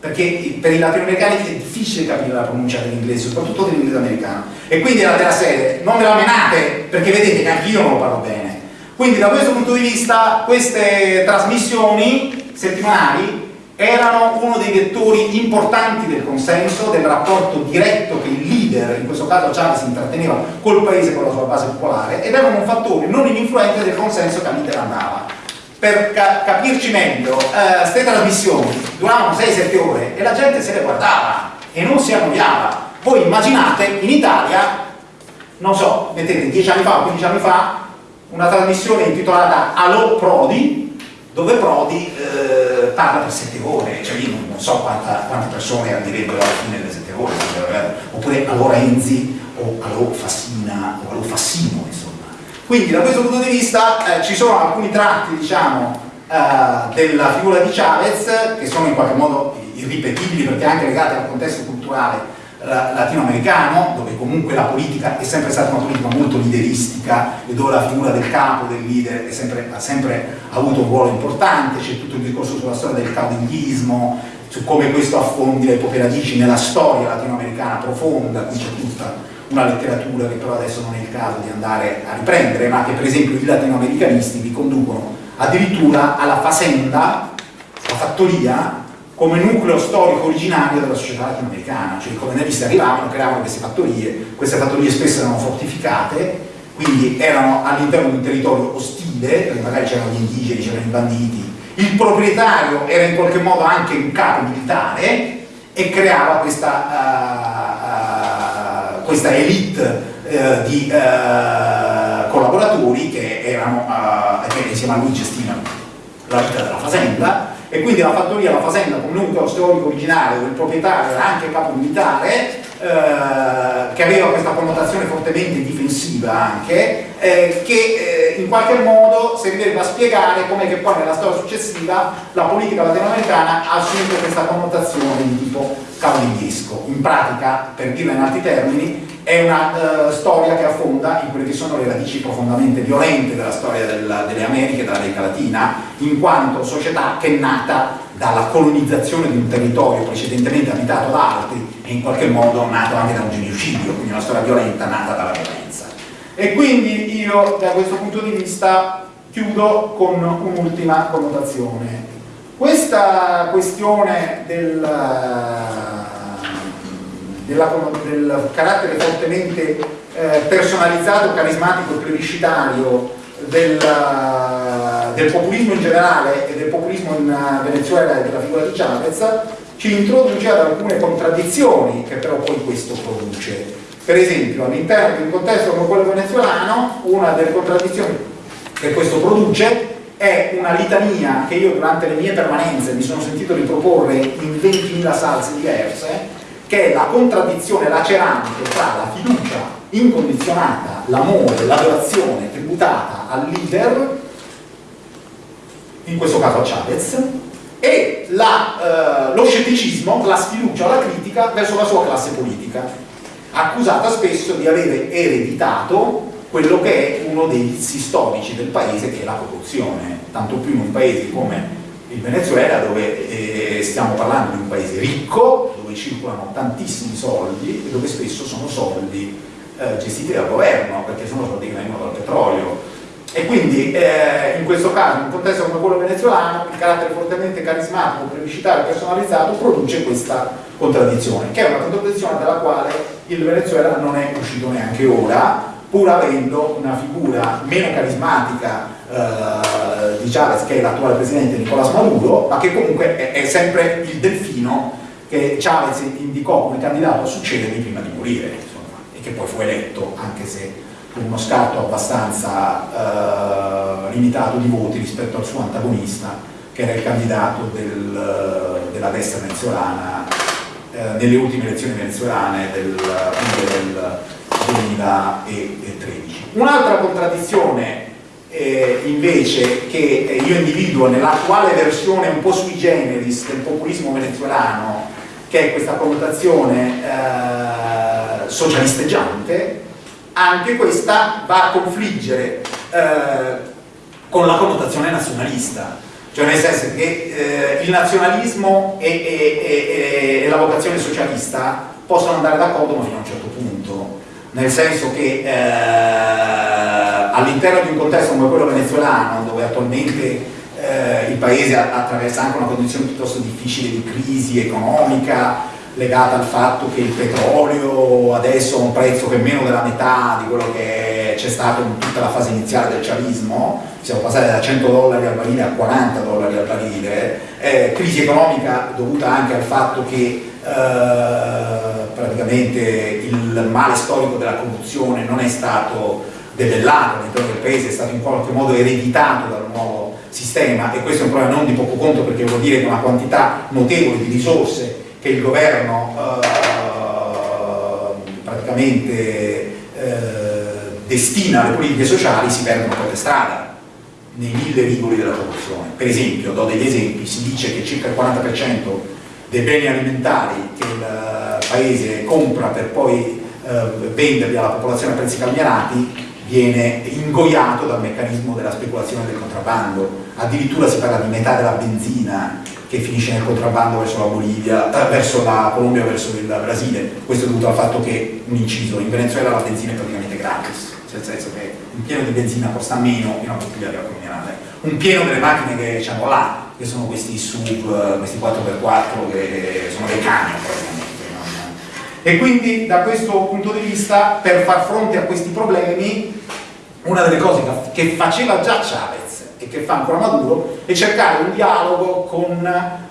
perché per i latinoamericani è difficile capire la pronuncia dell'inglese, soprattutto dell'inglese americano e quindi era della serie, non me la menate perché vedete che anch'io non lo parlo bene. Quindi da questo punto di vista queste trasmissioni settimanali erano uno dei vettori importanti del consenso, del rapporto diretto che il leader, in questo caso Chavez, intratteneva col paese con la sua base popolare ed erano un fattore non ininfluente del consenso che all'Inter andava per ca capirci meglio, queste eh, trasmissioni duravano 6-7 ore e la gente se le guardava e non si annoiava. Voi immaginate in Italia, non so, mettete 10 anni fa o 15 anni fa, una trasmissione intitolata Allo Prodi, dove Prodi eh, parla per 7 ore, cioè io non, so quanta, quante persone arriverebbero alla fine delle 7 ore, oppure Allo Renzi o Allo Fassina o Allo Fassino, quindi da questo punto di vista eh, ci sono alcuni tratti, diciamo, eh, della figura di Chavez che sono in qualche modo irripetibili perché anche legati al contesto culturale latinoamericano, dove comunque la politica è sempre stata una politica molto lideristica e dove la figura del capo, del leader, sempre, ha sempre avuto un ruolo importante, c'è tutto il discorso sulla storia del caudillismo, su come questo affondi le proprie radici nella storia latinoamericana profonda, qui c'è tutta una letteratura che però adesso non è il caso di andare a riprendere, ma che per esempio i latinoamericanisti vi conducono addirittura alla facenda, la fattoria, come nucleo storico originario della società latinoamericana, cioè i colonialisti arrivavano, creavano queste fattorie, queste fattorie spesso erano fortificate, quindi erano all'interno di un territorio ostile, perché magari c'erano gli indigeni, c'erano i banditi, il proprietario era in qualche modo anche un capo militare e creava questa uh, questa elite eh, di eh, collaboratori che erano eh, che insieme a lui gestivano la vita della fazenda. E quindi la fattoria, la fazenda come nucleo storico originale dove il proprietario era anche capo militare eh, che aveva questa connotazione fortemente difensiva anche eh, che eh, in qualche modo serviva a spiegare come che poi nella storia successiva la politica latinoamericana ha assunto questa connotazione di tipo cavalliesco in pratica, per dirla in altri termini è una uh, storia che affonda in quelle che sono le radici profondamente violente della storia della, delle Americhe, della America Latina, in quanto società che è nata dalla colonizzazione di un territorio precedentemente abitato da altri e in qualche modo nato anche da un genocidio, quindi una storia violenta nata dalla violenza. E quindi io da questo punto di vista chiudo con un'ultima connotazione. Questa questione del della, del carattere fortemente eh, personalizzato, carismatico e plebiscitario del, del, populismo in generale e del populismo in Venezuela e della figura di Chavez ci introduce ad alcune contraddizioni che però poi questo produce. Per esempio all'interno di un contesto come quello venezuelano una delle contraddizioni che questo produce è una litania che io durante le mie permanenze mi sono sentito riproporre in 20.000 salse diverse che è la contraddizione lacerante tra la fiducia incondizionata, l'amore, l'adorazione tributata al leader, in questo caso a Chavez, e la, eh, lo scetticismo, la sfiducia, la critica verso la sua classe politica, accusata spesso di avere ereditato quello che è uno dei vizi storici del paese, che è la corruzione, tanto più in un paese come il Venezuela dove eh, stiamo parlando di un paese ricco, dove circolano tantissimi soldi e dove spesso sono soldi eh, gestiti dal governo, perché sono soldi che vengono dal petrolio. E quindi eh, in questo caso, in un contesto come quello venezuelano, il carattere fortemente carismatico, plebiscitario personalizzato produce questa contraddizione, che è una contraddizione dalla quale il Venezuela non è uscito neanche ora, pur avendo una figura meno carismatica eh, di Chavez che è l'attuale presidente Nicolás Maduro ma che comunque è, è, sempre il delfino che Chavez indicò come candidato a succedergli prima di morire insomma, e che poi fu eletto anche se uno scarto abbastanza eh, limitato di voti rispetto al suo antagonista, che era il candidato del, della destra venezuelana eh, nelle ultime elezioni venezuelane del, del 2013. Un'altra contraddizione eh, invece che io individuo nell'attuale versione un po' sui generis del populismo venezuelano, che è questa connotazione eh, socialisteggiante, anche questa va a confliggere eh, con la connotazione nazionalista, cioè nel senso che eh, il nazionalismo e, e, e, e, la vocazione socialista possono andare d'accordo ma fino a un certo punto, nel senso che eh, all'interno di un contesto come quello venezuelano, dove attualmente eh, il paese attraversa anche una condizione piuttosto difficile di crisi economica, legata al fatto che il petrolio adesso ha un prezzo che è meno della metà di quello che c'è stato in tutta la fase iniziale del chavismo, siamo passati da 100 dollari al barile a 40 dollari al barile, eh, crisi economica dovuta anche al fatto che eh, praticamente il male storico della corruzione non è stato debellato all'interno del paese, è stato in qualche modo ereditato dal nuovo sistema. E questo è un problema non di poco conto perché vuol dire che una quantità notevole di risorse che il governo eh, praticamente eh, destina alle politiche sociali si perdono per le strade nei mille rigoli della corruzione. Per esempio, do degli esempi, si dice che circa il 40% dei beni alimentari che il paese compra per poi eh, venderli alla popolazione a prezzi calmierati viene ingoiato dal meccanismo della speculazione del contrabbando. Addirittura si parla di metà della benzina che finisce nel contrabbando verso la Bolivia, verso la Colombia, verso il Brasile. Questo è dovuto al fatto che, un inciso, in Venezuela la benzina è praticamente gratis, nel senso che un pieno di benzina costa meno di una bottiglia di acqua minerale. Un pieno delle macchine che hanno là, che sono questi sub, questi 4x4, che sono dei camion praticamente. E quindi da questo punto di vista, per far fronte a questi problemi, una delle cose che faceva già Chavez che fa ancora Maduro è cercare un dialogo con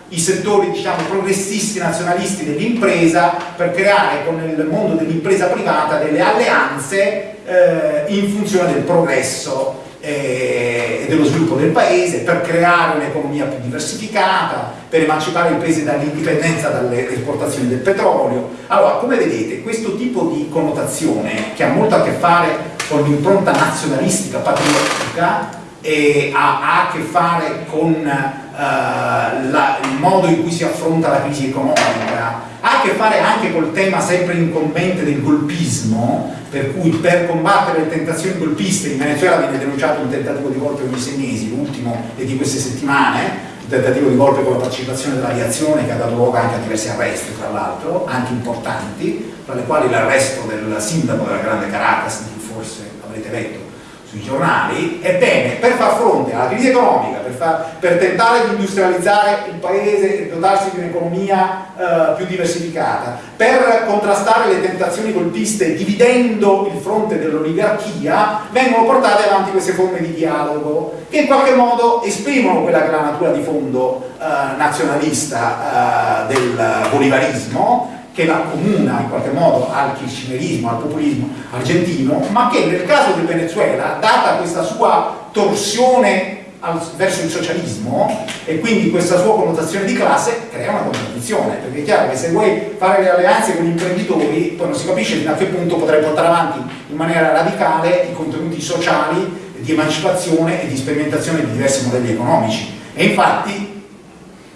i settori diciamo, progressisti nazionalisti dell'impresa per creare con il mondo dell'impresa privata delle alleanze eh, in funzione del progresso eh, e dello sviluppo del paese, per creare un'economia più diversificata, per emancipare il paese dall'indipendenza dalle esportazioni del petrolio. Allora, come vedete, questo tipo di connotazione, che ha molto a che fare con l'impronta nazionalistica, patriottica, e ha, ha, a che fare con uh, la, il modo in cui si affronta la crisi economica, ha a che fare anche col tema sempre incombente del golpismo, per cui per combattere le tentazioni golpiste in Venezuela viene denunciato un tentativo di golpe ogni sei mesi, l'ultimo è di queste settimane, un tentativo di golpe con la partecipazione dell'aviazione che ha dato luogo anche a diversi arresti, tra l'altro, anche importanti, tra le quali l'arresto del sindaco della grande Caracas, di cui forse avrete letto, sui giornali, ebbene, per far fronte alla crisi economica, per, far, per tentare di industrializzare il paese e dotarsi di un'economia eh, più diversificata, per contrastare le tentazioni colpiste dividendo il fronte dell'oligarchia, vengono portate avanti queste forme di dialogo che in qualche modo esprimono quella che è la natura di fondo eh, nazionalista eh, del bolivarismo che la comuna in qualche modo al kirchnerismo, al populismo argentino, ma che nel caso del Venezuela, data questa sua torsione al, verso il socialismo e quindi questa sua connotazione di classe crea una contraddizione, perché è chiaro che se vuoi fare le alleanze con gli imprenditori poi non si capisce fino a che punto potrai portare avanti in maniera radicale i contenuti sociali di emancipazione e di sperimentazione di diversi modelli economici. E infatti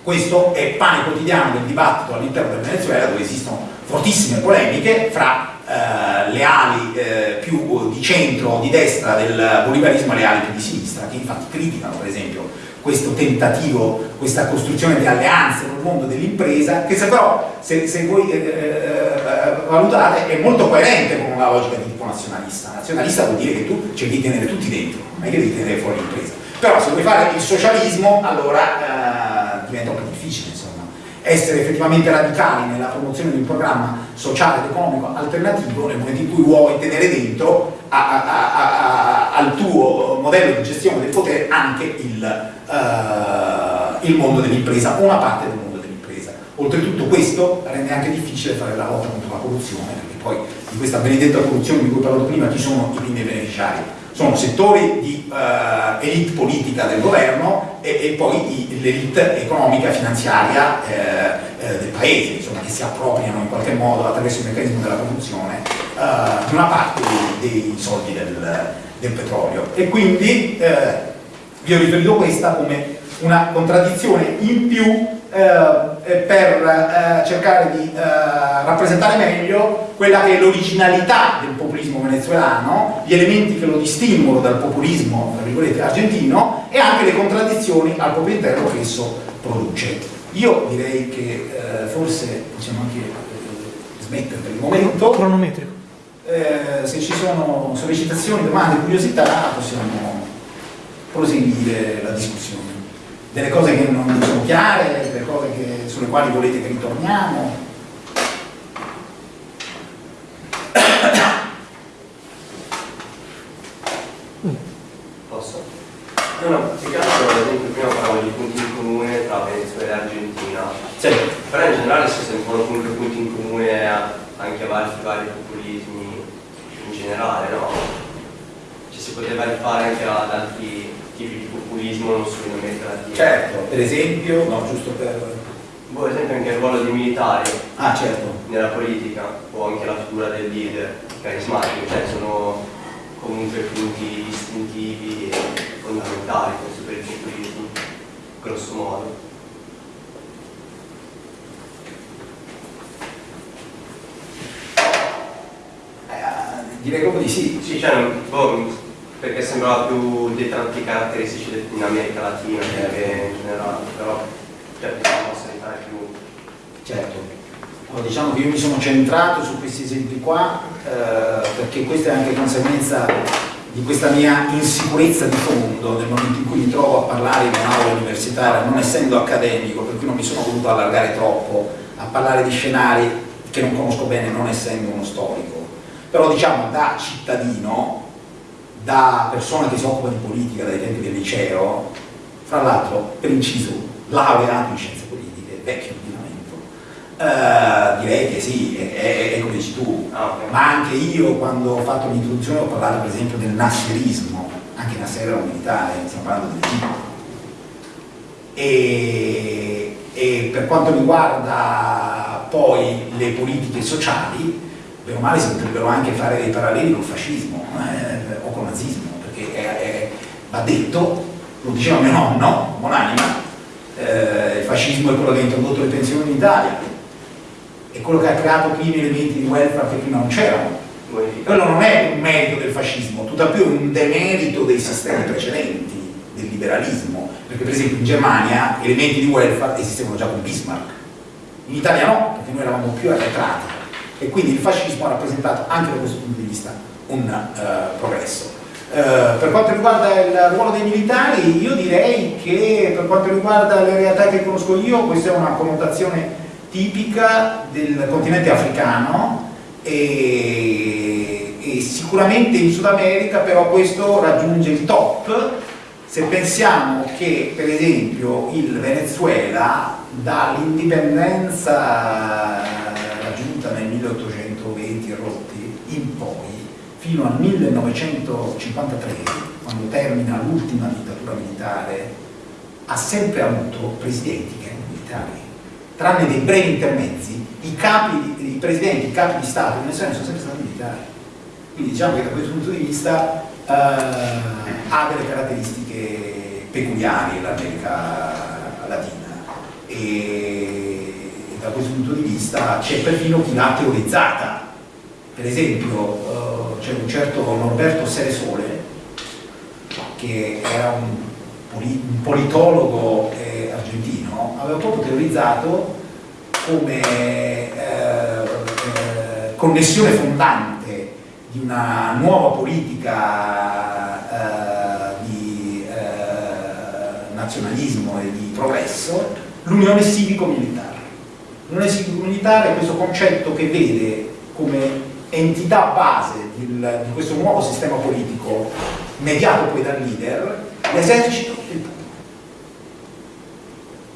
questo è pane quotidiano del dibattito all'interno del Venezuela dove esistono fortissime polemiche fra eh, le ali eh, più di centro o di destra del bolivarismo e le ali più di sinistra, che infatti criticano per esempio questo tentativo, questa costruzione di alleanze nel mondo dell'impresa, che se però, se, se voi eh, eh valutate, è molto coerente con una logica di tipo nazionalista. Nazionalista vuol dire che tu cerchi di tenere tutti dentro, non è che devi tenere fuori l'impresa. Però se vuoi fare il socialismo, allora eh, diventa un po' difficile insomma, essere effettivamente radicali nella promozione di un programma sociale ed economico alternativo nel momento in cui vuoi tenere dentro a, a, a, al tuo modello di gestione del potere anche il, uh, il mondo dell'impresa, una parte del mondo dell'impresa. Oltretutto questo rende anche difficile fare la lotta contro la corruzione perché poi di questa benedetta corruzione di cui ho parlato prima, chi sono i primi beneficiari? Sono settori di uh, elite politica del governo e, e poi l'elite economica e finanziaria eh, eh, del paese, insomma, che si appropriano in qualche modo attraverso il meccanismo della corruzione uh, di una parte dei, dei soldi del, del, petrolio. E quindi eh, vi ho riferito questa come una contraddizione in più eh, eh, per eh, cercare di eh, rappresentare meglio quella che è l'originalità del populismo venezuelano, gli elementi che lo distinguono dal populismo argentino e anche le contraddizioni al proprio interno che esso produce. Io direi che eh, forse possiamo anche eh, smettere per il momento. Cronometrico. se ci sono sollecitazioni, domande, curiosità, possiamo proseguire la discussione delle cose che non sono chiare, delle cose che, sulle quali volete che ritorniamo. Posso? No, no, più che altro, ad esempio, prima parlavo di punti in comune tra Venezuela e Argentina. Sì. Però in generale si sentono comunque punti in comune anche a vari, vari populismi in generale, no? Ci si poteva rifare anche ad altri tipi di populismo non America Latina. Certo, per esempio, no, giusto per... Boh, esempio anche il ruolo dei militari ah, certo. nella politica, o anche la figura del leader carismatico, cioè sono comunque punti distintivi e fondamentali penso per il populismo, grosso modo. Eh, direi proprio di sì. Sì, cioè, boh, perché sembrava più dei tratti caratteristici in America Latina che in generale, però cioè, diciamo sanità più... Certo, allora, diciamo che io mi sono centrato su questi esempi qua eh, perché questa è anche conseguenza di questa mia insicurezza di fondo nel momento in cui mi trovo a parlare in un'aula universitaria, non essendo accademico, per cui non mi sono voluto allargare troppo a parlare di scenari che non conosco bene non essendo uno storico. Però diciamo da cittadino da persona che si occupa di politica dai tempi del liceo, fra l'altro per inciso laureato in scienze politiche, vecchio ordinamento, eh, direi che sì, è, è, è come dici tu, ah, okay. ma anche io quando ho fatto l'introduzione ho parlato per esempio del nasserismo, anche Nasser era un militare, stiamo parlando dell'Egitto. E, e per quanto riguarda poi le politiche sociali, bene o male si potrebbero anche fare dei paralleli col fascismo. Eh? Nazismo, perché è, è, va detto, lo diceva mio nonno, buonanima, eh, il fascismo è quello che ha introdotto le pensioni in Italia, è quello che ha creato primi elementi di welfare che prima non c'erano. Quello non è un merito del fascismo, tutt'al più è un demerito dei sistemi precedenti, del liberalismo, perché per esempio in Germania elementi di welfare esistevano già con Bismarck, in Italia no, perché noi eravamo più arretrati e quindi il fascismo ha rappresentato anche da questo punto di vista un uh, progresso. Uh, per quanto riguarda il ruolo dei militari, io direi che per quanto riguarda le realtà che conosco io, questa è una connotazione tipica del continente africano e, e sicuramente in Sud America però questo raggiunge il top. Se pensiamo che per esempio il Venezuela dall'indipendenza raggiunta nel 1820 rotti in poi fino al 1953, quando termina l'ultima dittatura militare, ha sempre avuto presidenti che erano militari. Tranne dei brevi intermezzi, i, capi, i presidenti, i capi di Stato in Venezuela sono sempre stati militari. Quindi diciamo che da questo punto di vista eh, ha delle caratteristiche peculiari l'America Latina e da questo punto di vista c'è perfino chi l'ha teorizzata. Per esempio, eh, c'è un certo Norberto Seresole che era un, politologo eh, argentino, aveva proprio teorizzato come eh, connessione fondante di una nuova politica di nazionalismo e di progresso l'unione civico-militare. L'unione civico-militare è questo concetto che vede come entità base di questo nuovo sistema politico mediato poi dal leader, l'esercito e il popolo.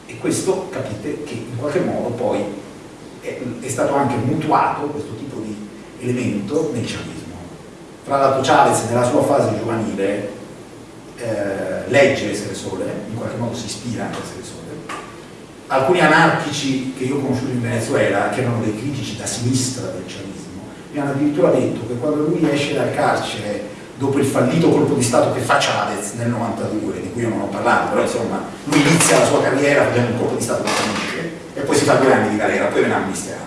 E questo capite che in qualche modo poi è, è stato anche mutuato, questo tipo di elemento nel chavismo. Tra l'altro Chavez nella sua fase giovanile eh, legge Essere Sole, in qualche modo si ispira anche a Essere Sole. Alcuni anarchici che io ho conosciuto in Venezuela, che erano dei critici da sinistra del chavismo, mi hanno addirittura detto che quando lui esce dal carcere dopo il fallito colpo di Stato che fa Chavez nel 92, di cui io non ho parlato, però insomma lui inizia la sua carriera facendo un colpo di Stato che finisce e poi si fa due anni di galera, poi viene amnistiato.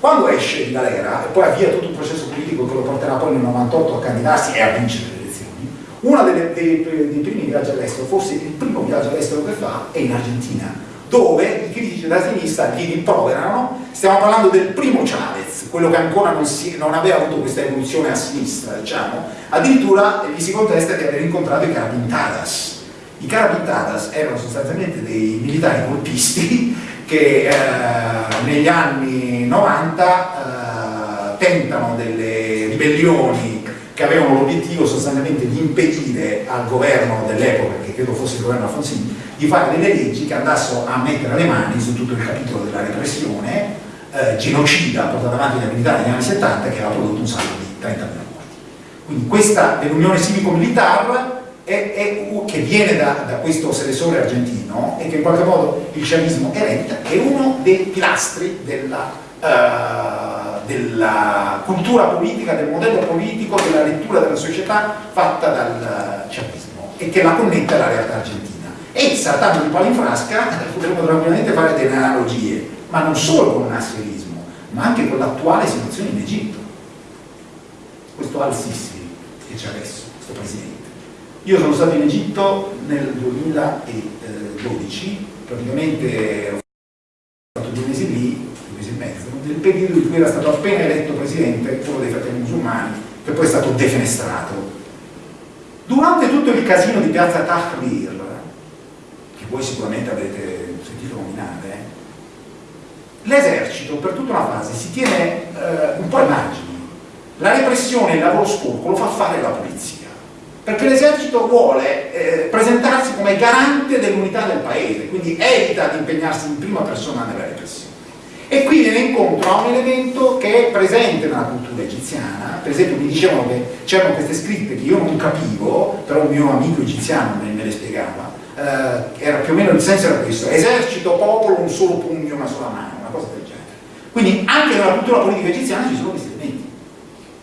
Quando esce di galera e poi avvia tutto un processo politico che lo porterà poi nel 98 a candidarsi e a vincere le elezioni, uno dei, dei, dei primi viaggi all'estero, forse il primo viaggio all'estero che fa, è in Argentina, dove i critici della sinistra gli rimproverano, stiamo parlando del primo Chavez, quello che ancora non, si, non, aveva avuto questa evoluzione a sinistra, diciamo, addirittura gli si contesta di aver incontrato i carapintadas. I carapintadas erano sostanzialmente dei militari colpisti che eh, negli anni 90 eh, tentano delle ribellioni che avevano l'obiettivo sostanzialmente di impedire al governo dell'epoca, che credo fosse il governo Alfonsini, di fare delle leggi che andassero a mettere le mani su tutto il capitolo della repressione eh, genocida portata avanti dai militari negli anni 70 che aveva prodotto un saldo di 30.000 morti. Quindi questa dell'Unione Civico-Militar che viene da, da, questo selettore argentino e che in qualche modo il chavismo eredita, è uno dei pilastri della, uh, della, cultura politica, del modello politico, della lettura della società fatta dal chavismo e che la connette alla realtà argentina e saltando di palo in frasca potremmo tranquillamente fare delle analogie, ma non solo con il nasserismo, ma anche con l'attuale situazione in Egitto. Questo Al-Sisi che c'è adesso, questo presidente. Io sono stato in Egitto nel 2012, praticamente ho fatto due mesi lì, due mesi e mezzo, nel periodo in cui era stato appena eletto presidente, uno dei fratelli musulmani, che poi è stato defenestrato. Durante tutto il casino di piazza Tahrir, voi sicuramente avete sentito nominare, l'esercito per tutta una fase si tiene eh, un po' ai margini. La repressione, il lavoro sporco lo fa fare la polizia, perché l'esercito vuole eh, presentarsi come garante dell'unità del paese, quindi evita di impegnarsi in prima persona nella repressione. E qui viene incontro a un elemento che è presente nella cultura egiziana, per esempio mi dicevano che c'erano queste scritte che io non capivo, però un mio amico egiziano me le spiegava, eh, era più o meno il senso era questo, esercito, popolo, un solo pugno, una sola mano, una cosa del genere. Quindi anche nella cultura politica egiziana ci sono questi elementi.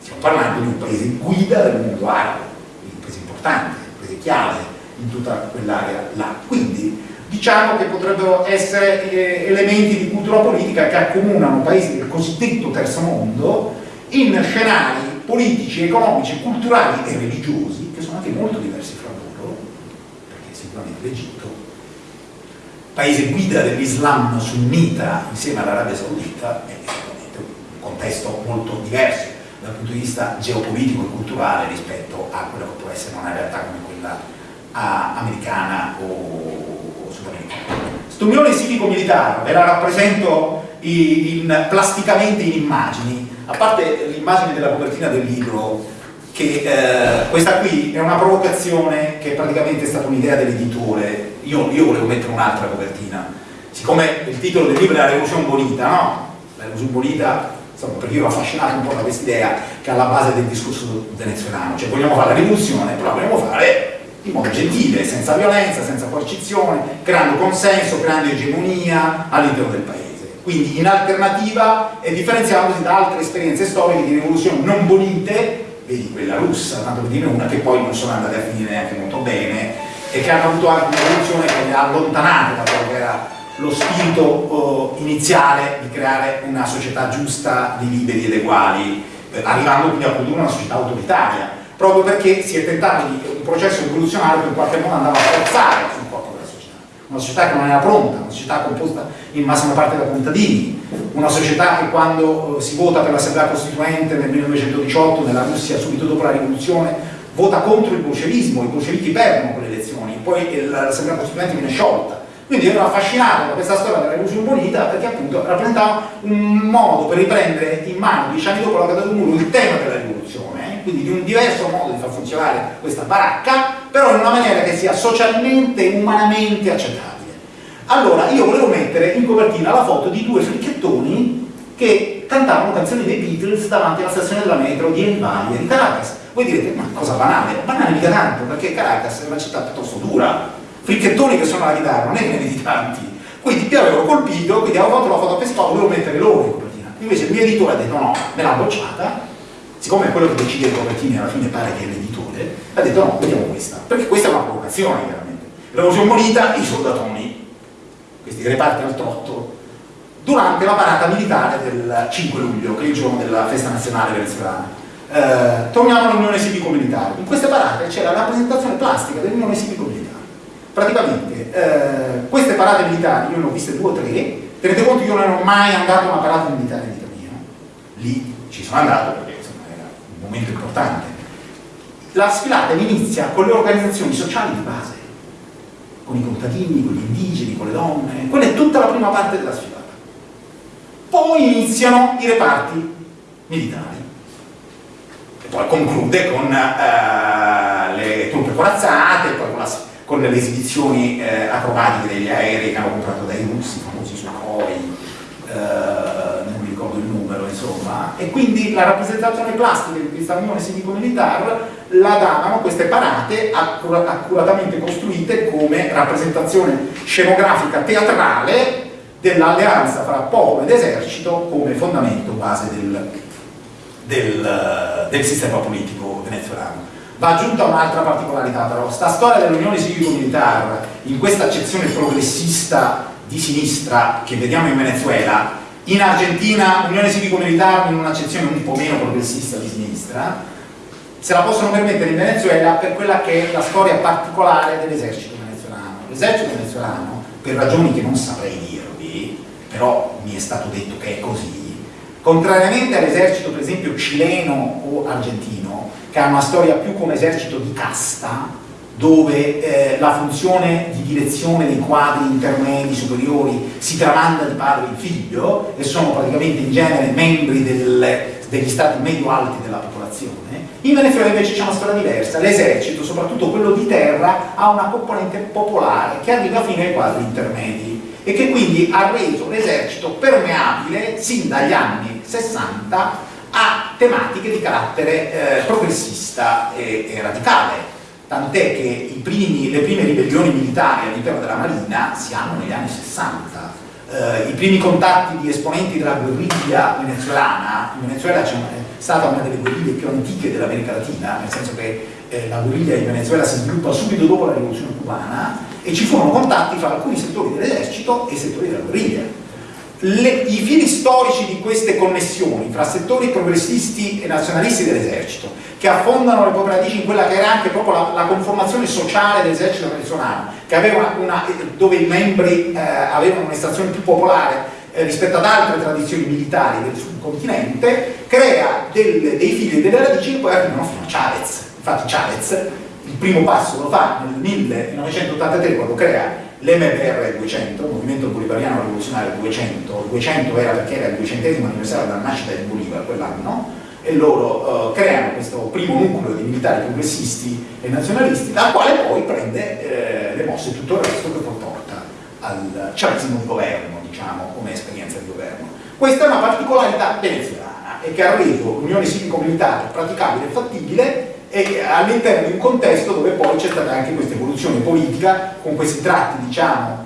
Stiamo parlando di un paese guida del mondo arabo, un paese importante, un paese chiave in tutta quell'area là. Quindi diciamo che potrebbero essere eh, elementi di cultura politica che accomunano paesi del cosiddetto terzo mondo in scenari politici, economici, culturali e religiosi che sono anche molto diversi l'Egitto, paese guida dell'Islam sunnita insieme all'Arabia Saudita, è un contesto molto diverso dal punto di vista geopolitico e culturale rispetto a quello che può essere una realtà come quella americana o, o sudamericana. Quest'unione civico-militare ve la rappresento in, in, plasticamente in immagini, a parte l'immagine della copertina del libro che eh, questa qui è una provocazione che praticamente è stata un'idea dell'editore, io, io, volevo mettere un'altra copertina, siccome il titolo del libro è La rivoluzione bonita, no? La rivoluzione bonita, insomma, perché io ero affascinato un po' da questa idea che è alla base del discorso venezuelano, cioè vogliamo fare la rivoluzione, però vogliamo fare in modo gentile, senza violenza, senza coercizione, creando consenso, creando egemonia all'interno del paese. Quindi in alternativa e differenziandosi da altre esperienze storiche di rivoluzioni non bonite vedi quella russa, tanto per dire una, che poi non sono andate a finire neanche molto bene e che hanno avuto anche un'evoluzione che le ha allontanate da quello che era lo spirito uh, iniziale di creare una società giusta di liberi ed uguali, eh, arrivando quindi a produrre una società autoritaria, proprio perché si è tentato di un processo rivoluzionario che in qualche modo andava a forzare sul corpo della società. Una società che non era pronta, una società composta in massima parte da contadini, una società che quando eh, si vota per l'Assemblea Costituente nel 1918 nella Russia subito dopo la rivoluzione vota contro il bolscevismo, i bolscevichi perdono quelle elezioni, poi l'Assemblea Costituente viene sciolta. Quindi ero affascinato da questa storia della rivoluzione bonita perché appunto rappresentava un modo per riprendere in mano, dieci anni dopo la caduta del muro, il tema della rivoluzione, quindi di un diverso modo di far funzionare questa baracca, però in una maniera che sia socialmente e umanamente accettabile. Allora, io volevo mettere in copertina la foto di due fricchettoni che cantavano canzoni dei Beatles davanti alla stazione della metro di El Valle di Caracas. Voi direte, ma cosa banale? Banale mica tanto, perché Caracas è una città piuttosto dura, fricchettoni che sono alla chitarra, non è che ne vedi tanti. Quindi mi avevano colpito, quindi avevo fatto la foto a Pescara, volevo mettere loro in copertina. Invece il mio editore ha detto no, me l'ha bocciata, siccome quello che decide le copertine alla fine pare che è l'editore, ha detto no, vediamo questa, perché questa è una provocazione chiaramente. L'evoluzione monita, i soldatoni, questi reparti al trotto, durante la parata militare del 5 luglio, che è il giorno della festa nazionale venezuelana. Eh, torniamo all'Unione Civico-Militare. In queste parate c'è la rappresentazione plastica dell'Unione Civico-Militare. Praticamente eh, queste parate militari, io ne ho viste due o tre, tenete conto che io non ero mai andato a una parata militare in vita mia, lì ci sono andato perché insomma, era un momento importante. La sfilata inizia con le organizzazioni sociali di base, con i contadini, con gli indigeni, con le donne, quella è tutta la prima parte della sfilata poi iniziano i reparti militari e poi conclude con uh, le truppe corazzate, poi con, la, con le esibizioni uh, acrobatiche degli aerei che hanno comprato dai russi, famosi Sukhoi, uh, e quindi la rappresentazione plastica di questa unione civico-militare la davano queste parate accuratamente costruite come rappresentazione scenografica teatrale dell'alleanza fra popolo ed esercito come fondamento base del, del, del sistema politico venezuelano. Va aggiunta un'altra particolarità però, sta storia dell'Unione Civico-Militare, in questa accezione progressista di sinistra che vediamo in Venezuela, in Argentina Unione Civico-Militare in un'accezione un po' meno progressista di sinistra, se la possono permettere in Venezuela per quella che è la storia particolare dell'esercito venezuelano. L'esercito venezuelano, per ragioni che non saprei dire, però mi è stato detto che è così, contrariamente all'esercito per esempio cileno o argentino, che ha una storia più come esercito di casta, dove eh, la funzione di direzione dei quadri intermedi superiori si tramanda di padre in figlio e sono praticamente in genere membri del, degli stati medio-alti della popolazione, in Venezuela invece c'è una storia diversa, l'esercito, soprattutto quello di terra, ha una componente popolare che arriva fino ai quadri intermedi e che quindi ha reso l'esercito permeabile sin dagli anni 60 a tematiche di carattere eh, progressista e, e radicale tant'è che primi, le prime ribellioni militari all'interno della Marina si hanno negli anni 60 eh, i primi contatti di esponenti della guerriglia venezuelana in Venezuela c'è stata una delle guerriglie più antiche dell'America Latina nel senso che eh, la guerriglia in Venezuela si sviluppa subito dopo la rivoluzione cubana e ci furono contatti fra alcuni settori dell'esercito e settori della guerriglia. Le, I fili storici di queste connessioni fra settori progressisti e nazionalisti dell'esercito, che affondano le proprie radici in quella che era anche proprio la, la conformazione sociale dell'esercito venezuelano, una, dove i membri eh, avevano un'estrazione più popolare eh, rispetto ad altre tradizioni militari del subcontinente, crea del, dei fili e delle radici che poi arrivano fino a Chavez. Infatti Chavez il primo passo lo fa nel 1983 quando crea l'MBR 200, il Movimento Bolivariano Rivoluzionario 200, il 200 era perché era il 200 anniversario della nascita di Bolivar quell'anno, e loro uh, creano questo primo nucleo di militari progressisti e nazionalisti, dal quale poi prende eh, le mosse tutto il resto che poi porta al chavismo governo, diciamo, come esperienza di governo. Questa è una particolarità venezuelana e che ha reso l'unione civico-militare praticabile e fattibile e all'interno di un contesto dove poi c'è stata anche questa evoluzione politica con questi tratti diciamo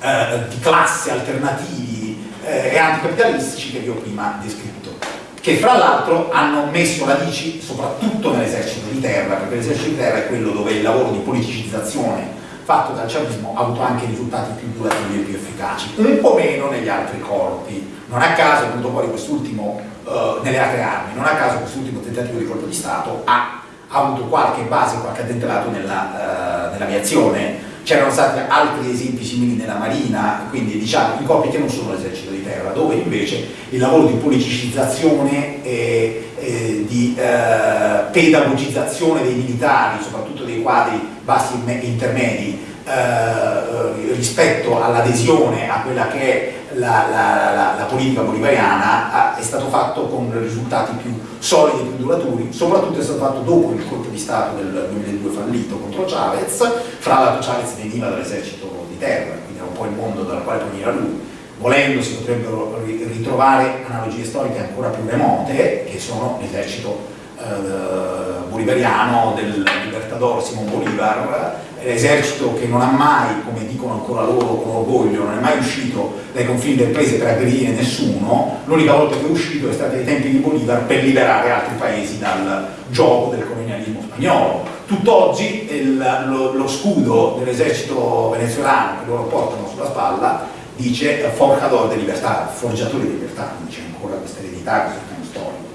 eh, di classe alternativi eh, e anticapitalistici che vi ho prima descritto che fra l'altro hanno messo radici soprattutto nell'esercito di terra perché l'esercito di terra è quello dove il lavoro di politicizzazione fatto dal chavismo ha avuto anche risultati più durativi e più efficaci un po' meno negli altri corpi non a caso è venuto fuori quest'ultimo uh, nelle altre armi, non a caso quest'ultimo tentativo di colpo di Stato ha, ha avuto qualche base, qualche addentelato nell'aviazione, nell c'erano stati altri esempi simili nella Marina, quindi diciamo i corpi che non sono l'esercito di terra, dove invece il lavoro di politicizzazione e, e di eh, pedagogizzazione dei militari, soprattutto dei quadri bassi e intermedi, eh, rispetto all'adesione a quella che è la, la, la, la politica bolivariana è stato fatto con risultati più solidi e più duraturi, soprattutto è stato fatto dopo il colpo di Stato del 2002 fallito contro Chavez, fra l'altro Chavez veniva dall'esercito di terra, quindi era un po' il mondo dal quale veniva lui, volendo si potrebbero ritrovare analogie storiche ancora più remote, che sono l'esercito eh, bolivariano del Libertador Simon Bolivar, l'esercito che non ha mai, come dicono ancora loro con orgoglio, non è mai uscito dai confini del paese per aggredire nessuno, l'unica volta che è uscito è stato ai tempi di Bolivar per liberare altri paesi dal gioco del colonialismo spagnolo. Tutt'oggi lo, lo scudo dell'esercito venezuelano che loro portano sulla spalla dice forjador de libertà, forgiatore di libertà, dice ancora questa eredità, questo piano storico,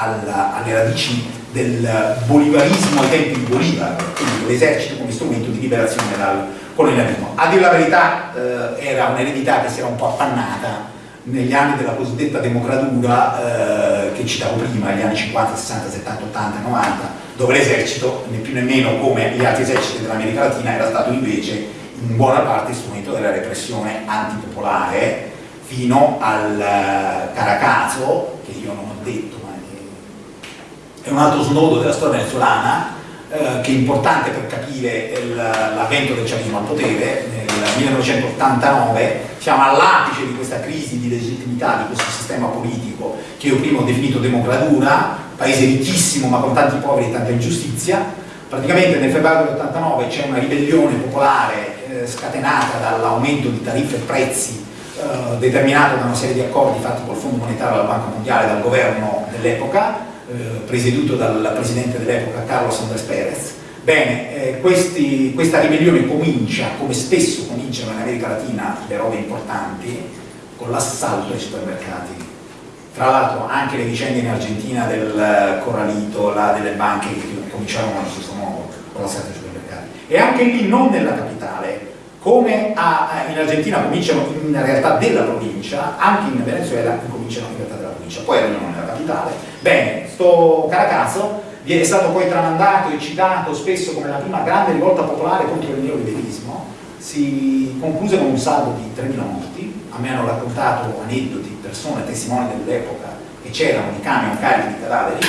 alla, alle radici del bolivarismo ai tempi di Bolivar, quindi l'esercito come strumento di liberazione dal colonialismo. A dire la verità eh, era un'eredità che si era un po' appannata negli anni della cosiddetta democratura eh, che citavo prima, gli anni 50, 60, 70, 80, 90, dove l'esercito, né più né meno come gli altri eserciti dell'America Latina, era stato invece in buona parte strumento della repressione antipopolare fino al uh, Caracazo, che io non ho detto, è un altro snodo della storia venezuelana, eh, che è importante per capire l'avvento del chavismo al potere, nel 1989 siamo all'apice di questa crisi di legittimità di questo sistema politico che io prima ho definito democratura, paese ricchissimo ma con tanti poveri e tanta ingiustizia, praticamente nel febbraio dell'89 c'è una ribellione popolare eh, scatenata dall'aumento di tariffe e prezzi eh, determinato da una serie di accordi fatti col Fondo Monetario della Banca Mondiale dal governo dell'epoca, eh, presieduto dal presidente dell'epoca Carlos Andrés Pérez. Bene, eh, questi, questa ribellione comincia, come spesso cominciano in America Latina le robe importanti, con l'assalto ai supermercati. Tra l'altro anche le vicende in Argentina del Corralito, là, delle banche che cominciarono allo stesso modo, con l'assalto ai supermercati. E anche lì non nella capitale, come a, in Argentina cominciano in realtà della provincia, anche in Venezuela cominciano in realtà della provincia, poi arrivano nella capitale. Bene, sto Caracazzo è stato poi tramandato e citato spesso come la prima grande rivolta popolare contro il neoliberismo, si concluse con un saldo di 3.000 morti, a me hanno raccontato aneddoti, persone, testimoni dell'epoca che c'erano di camion carichi di cadaveri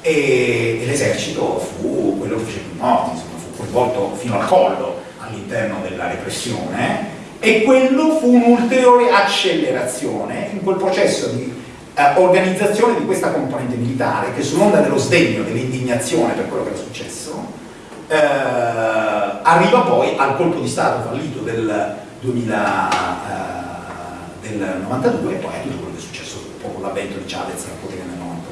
e, e l'esercito fu quello che fece più morti, insomma, fu coinvolto fino al collo all'interno della repressione e quello fu un'ulteriore accelerazione in quel processo di eh, organizzazione di questa componente militare che sull'onda dello sdegno, dell'indignazione per quello che era successo eh, arriva poi al colpo di Stato fallito del, 2000, eh, del 92 e poi a tutto quello che è successo dopo l'avvento di Chavez al potere nel 98.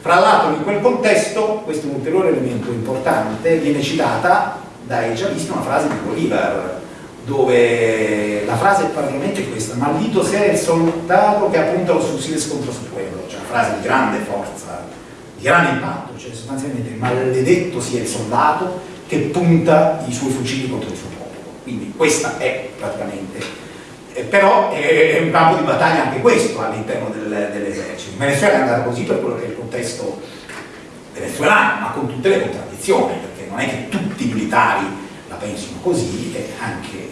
Fra l'altro in quel contesto, questo è un ulteriore elemento importante, viene citata dai giallisti una frase di Bolivar dove la frase è praticamente questa maldito sia il soldato che appunta los fusiles contro su pueblo cioè una frase di grande forza di grande impatto cioè sostanzialmente maledetto sia il soldato che punta i suoi fucili contro il suo popolo quindi questa è praticamente eh, però è, un campo di battaglia anche questo all'interno del, dell'esercito. In Venezuela è andata così per quello che è il contesto venezuelano ma con tutte le contraddizioni perché non è che tutti i militari la pensino così anche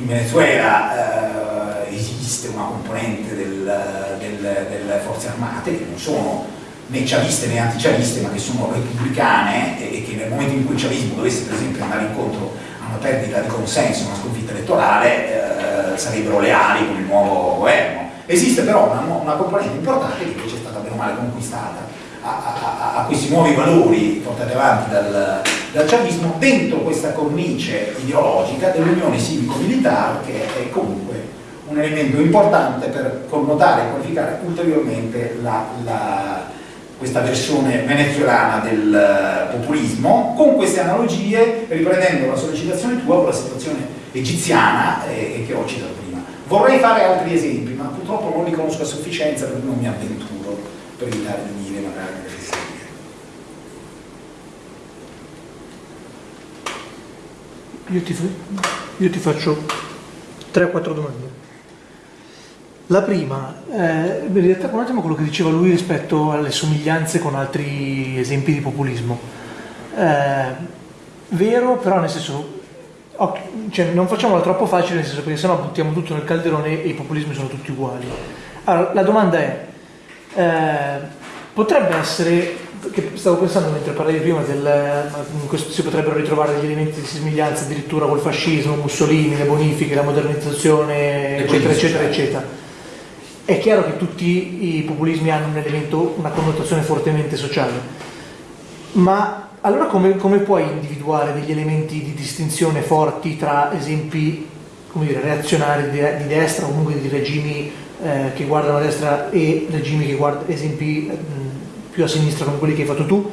in Venezuela eh, esiste una componente del, del, delle forze armate che non sono né chaviste né antichaviste ma che sono repubblicane e, e che nel momento in cui il chavismo dovesse per esempio andare incontro a una perdita di consenso, una sconfitta elettorale eh, sarebbero leali con il nuovo governo. Esiste però una, una componente importante che invece è stata bene o male conquistata. A, a, a, questi nuovi valori portati avanti dal, dal chavismo dentro questa cornice ideologica dell'unione civico-militare che è comunque un elemento importante per connotare e qualificare ulteriormente la, la, questa versione venezuelana del populismo. Con queste analogie riprendendo la sollecitazione tua con la situazione egiziana eh, che ho citato prima. Vorrei fare altri esempi ma purtroppo non li conosco a sufficienza per non mi avventuro per evitare di dire magari delle fesserie Io ti, io ti faccio 3-4 domande. La prima, eh, in realtà un attimo quello che diceva lui rispetto alle somiglianze con altri esempi di populismo. Eh, vero, però nel senso, cioè, non facciamolo troppo facile, nel senso perché sennò buttiamo tutto nel calderone e i populismi sono tutti uguali. Allora, la domanda è, eh, potrebbe essere stavo pensando mentre parlavi prima del si potrebbero ritrovare degli elementi di somiglianza addirittura col fascismo, Mussolini, le bonifiche, la modernizzazione, eccetera, eccetera, eccetera. È chiaro che tutti i populismi hanno un elemento, una connotazione fortemente sociale, ma allora come, come puoi individuare degli elementi di distinzione forti tra esempi come dire, reazionari di, di destra o comunque di regimi eh, che guardano a destra e regimi che guardano, esempi mh, più a sinistra come quelli che hai fatto tu?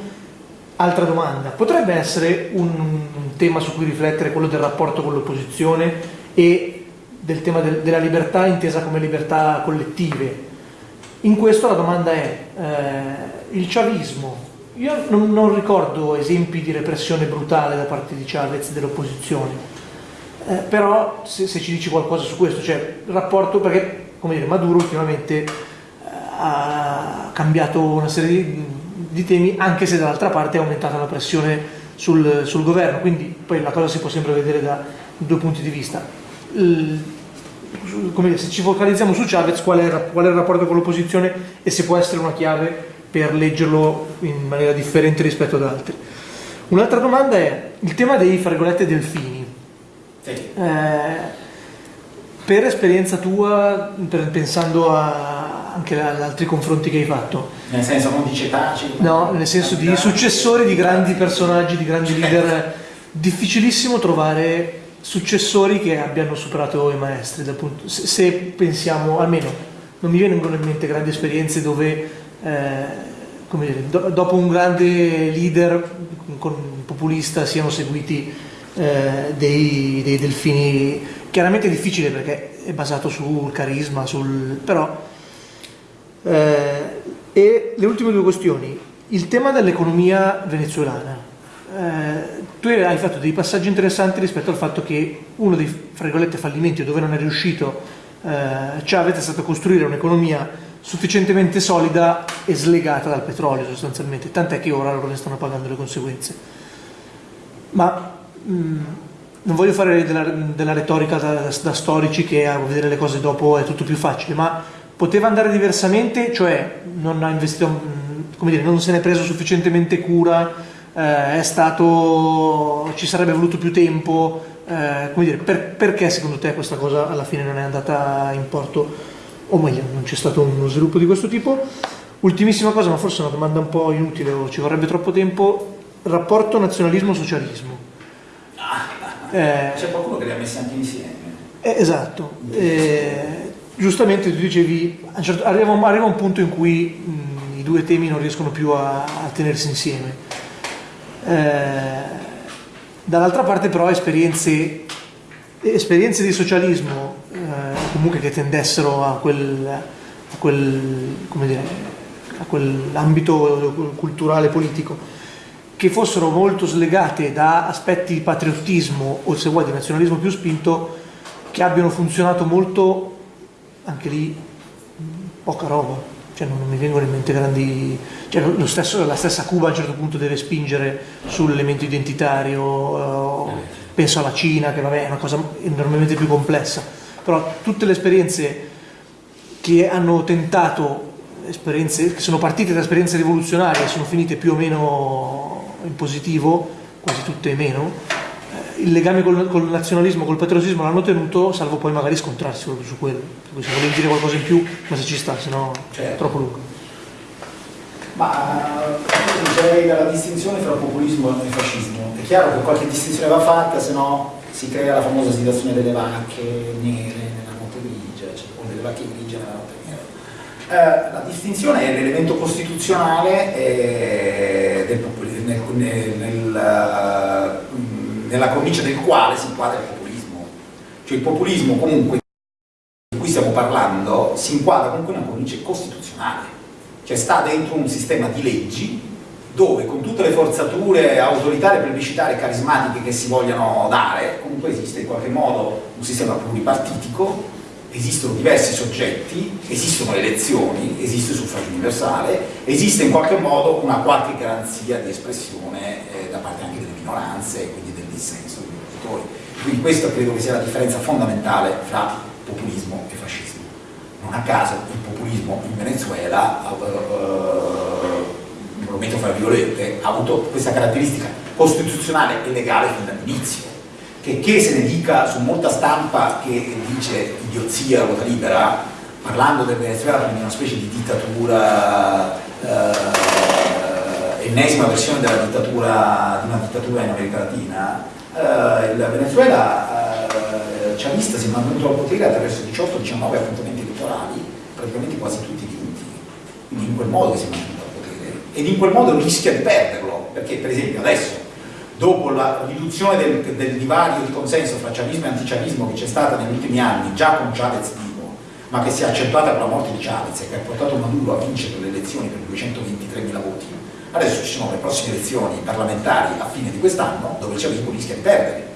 Altra domanda, potrebbe essere un, un tema su cui riflettere quello del rapporto con l'opposizione e del tema del, della libertà intesa come libertà collettive? In questo la domanda è, eh, il chavismo, io non, non, ricordo esempi di repressione brutale da parte di Chavez dell'opposizione, eh, però se, se, ci dici qualcosa su questo, cioè il rapporto, perché come dire, Maduro ultimamente ha cambiato una serie di, di, temi, anche se dall'altra parte è aumentata la pressione sul, sul, governo, quindi poi la cosa si può sempre vedere da due punti di vista. Il, dire, se ci focalizziamo su Chavez, qual è, qual è il rapporto con l'opposizione e se può essere una chiave per leggerlo in maniera differente rispetto ad altri. Un'altra domanda è il tema dei, fra delfini. Sì. Eh, per esperienza tua, per, pensando a, anche ad altri confronti che hai fatto. Nel senso non di cetaci? No, nel senso di successori di grandi personaggi, di grandi leader. Difficilissimo trovare successori che abbiano superato i maestri. Punto, se, se, pensiamo, almeno non mi vengono in mente grandi esperienze dove, eh, dire, do, dopo un grande leader con, populista siano seguiti eh, dei, dei delfini chiaramente è difficile perché è basato sul carisma, sul... però... Eh, e le ultime due questioni, il tema dell'economia venezuelana. Eh, tu hai fatto dei passaggi interessanti rispetto al fatto che uno dei fallimenti dove non è riuscito eh, Chavez è stato costruire un'economia sufficientemente solida e slegata dal petrolio sostanzialmente, tant'è che ora loro ne stanno pagando le conseguenze. Ma mh, mm, non voglio fare della, della retorica da, da, storici che a vedere le cose dopo è tutto più facile, ma poteva andare diversamente, cioè non ha investito, mm, come dire, non se ne è preso sufficientemente cura, eh, è stato, ci sarebbe voluto più tempo, eh, come dire, per, perché secondo te questa cosa alla fine non è andata in porto, o meglio, non c'è stato uno sviluppo di questo tipo? Ultimissima cosa, ma forse è una domanda un po' inutile o ci vorrebbe troppo tempo, rapporto nazionalismo-socialismo eh, C'è qualcuno che li ha messi anche insieme. Eh, esatto. Eh, giustamente tu dicevi, certo, arriva, arriva, un punto in cui mh, i due temi non riescono più a, a tenersi insieme. Eh, dall'altra parte però esperienze, esperienze di socialismo eh, comunque che tendessero a quel, a quel come dire, a quell'ambito culturale politico che fossero molto slegate da aspetti di patriottismo o se vuoi di nazionalismo più spinto che abbiano funzionato molto anche lì poca roba. Cioè non, mi vengono in mente grandi cioè stesso, la stessa Cuba a un certo punto deve spingere sull'elemento identitario eh, penso alla Cina che vabbè è una cosa enormemente più complessa. Però tutte le esperienze che hanno tentato esperienze che sono partite da esperienze rivoluzionarie e sono finite più o meno in positivo, quasi tutte meno, eh, il legame col, col nazionalismo, col patriottismo l'hanno tenuto, salvo poi magari scontrarsi proprio su quello. Per se volevi dire qualcosa in più, ma se ci sta, se no certo. è troppo lungo. Ma direi dalla distinzione tra populismo e fascismo. È chiaro che qualche distinzione va fatta, se no si crea la famosa situazione delle vacche nere nella notte grigia, cioè, o delle vacche grigie nella notte nera. Eh, la distinzione è l'elemento costituzionale eh, del populismo nel, nel, mm, nella cornice del quale si inquadra il populismo. Cioè il populismo comunque di cui stiamo parlando si inquadra comunque in una cornice costituzionale, cioè sta dentro un sistema di leggi dove con tutte le forzature autoritarie, plebiscitarie e carismatiche che si vogliano dare, comunque esiste in qualche modo un sistema pluripartitico esistono diversi soggetti, esistono elezioni, esiste il suffragio universale, esiste in qualche modo una qualche garanzia di espressione eh, da parte anche delle minoranze quindi dissenso degli oppositori. Quindi questa credo che sia la differenza fondamentale fra populismo e fascismo. Non a caso il populismo in Venezuela uh, uh, lo metto fra virgolette, ha avuto questa caratteristica costituzionale e legale fin dall'inizio. Che, che se ne dica su molta stampa che dice idiozia, ruota libera, parlando del Venezuela come una specie di dittatura, eh, ennesima versione della dittatura, di una dittatura in America Latina, eh, il Venezuela eh, chavista si è mantenuto al potere attraverso 18-19 appuntamenti elettorali, praticamente quasi tutti vinti, quindi in quel modo si è mantenuto al potere. Ed in quel modo rischia di perderlo, perché per esempio adesso dopo la riduzione del, del divario di consenso fra chavismo e antichavismo che c'è stata negli ultimi anni, già con Chavez vivo, ma che si è accentuata con la morte di Chavez e che ha portato Maduro a vincere le elezioni per 223.000 voti, adesso ci sono le prossime elezioni parlamentari a fine di quest'anno dove il chavismo rischia di perdere.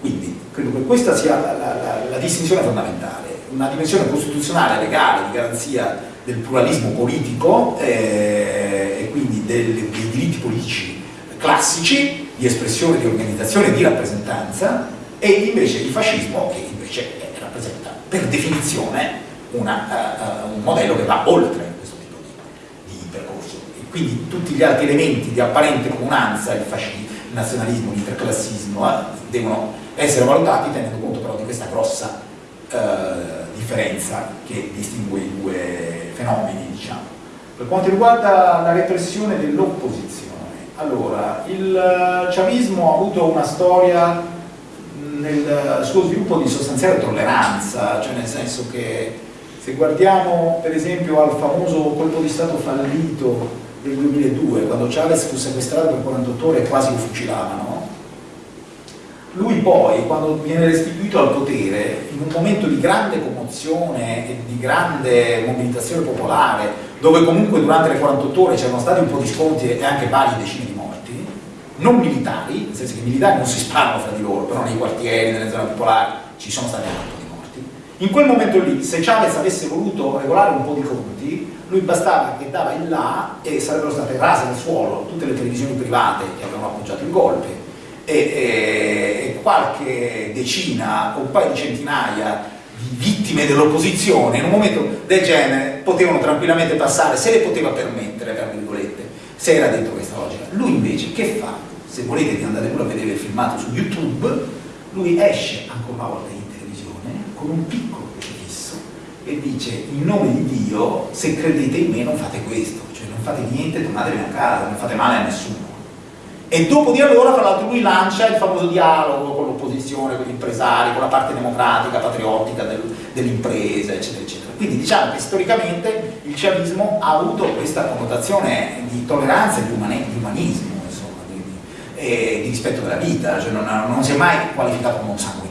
Quindi credo che questa sia la, la, la, la distinzione fondamentale, una dimensione costituzionale, legale, di garanzia del pluralismo politico eh, e quindi del, dei diritti politici classici di espressione, di organizzazione, di rappresentanza e invece il fascismo che invece rappresenta per definizione una, uh, un modello che va oltre questo tipo di, di, percorso e quindi tutti gli altri elementi di apparente comunanza, il nazionalismo, l'interclassismo eh, devono essere valutati tenendo conto però di questa grossa uh, differenza che distingue i due fenomeni diciamo. Per quanto riguarda la repressione dell'opposizione allora, il chavismo ha avuto una storia nel suo sviluppo di sostanziale tolleranza, cioè nel senso che se guardiamo per esempio al famoso colpo di Stato fallito del 2002, quando Chavez fu sequestrato per 48 ore e quasi lo fucilavano, lui poi, quando viene restituito al potere, in un momento di grande commozione e di grande mobilitazione popolare, dove comunque durante le 48 ore c'erano stati un po' di sconti e anche varie decine di morti, non militari, nel senso che i militari non si sparano fra di loro, però nei quartieri, nelle zone popolari ci sono stati anche un po' di morti. In quel momento lì, se Chavez avesse voluto regolare un po' di conti, lui bastava che dava in là e sarebbero state rase al suolo tutte le televisioni private che avevano appoggiato il golpe e, e, qualche decina o un paio di centinaia di vittime dell'opposizione in un momento del genere potevano tranquillamente passare, se le poteva permettere, tra virgolette, se era dentro questa logica. Lui invece che fa? Se volete di andare pure a vedere il filmato su YouTube, lui esce ancora una volta in televisione con un piccolo e dice in nome di Dio se credete in me non fate questo, cioè non fate niente, tornatevene a casa, non fate male a nessuno. E dopo di allora, tra l'altro, lui lancia il famoso dialogo con l'opposizione, con gli impresari, con la parte democratica, patriottica del, dell'impresa, eccetera, eccetera. Quindi diciamo che storicamente il chavismo ha avuto questa connotazione di tolleranza e di, umane, di umanismo, insomma, di, di, di, rispetto della vita, cioè non, non, si è mai qualificato come un sanguinario.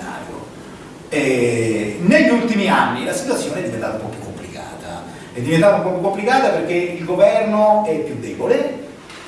E negli ultimi anni la situazione è diventata un po' più complicata. È diventata un po' più complicata perché il governo è più debole,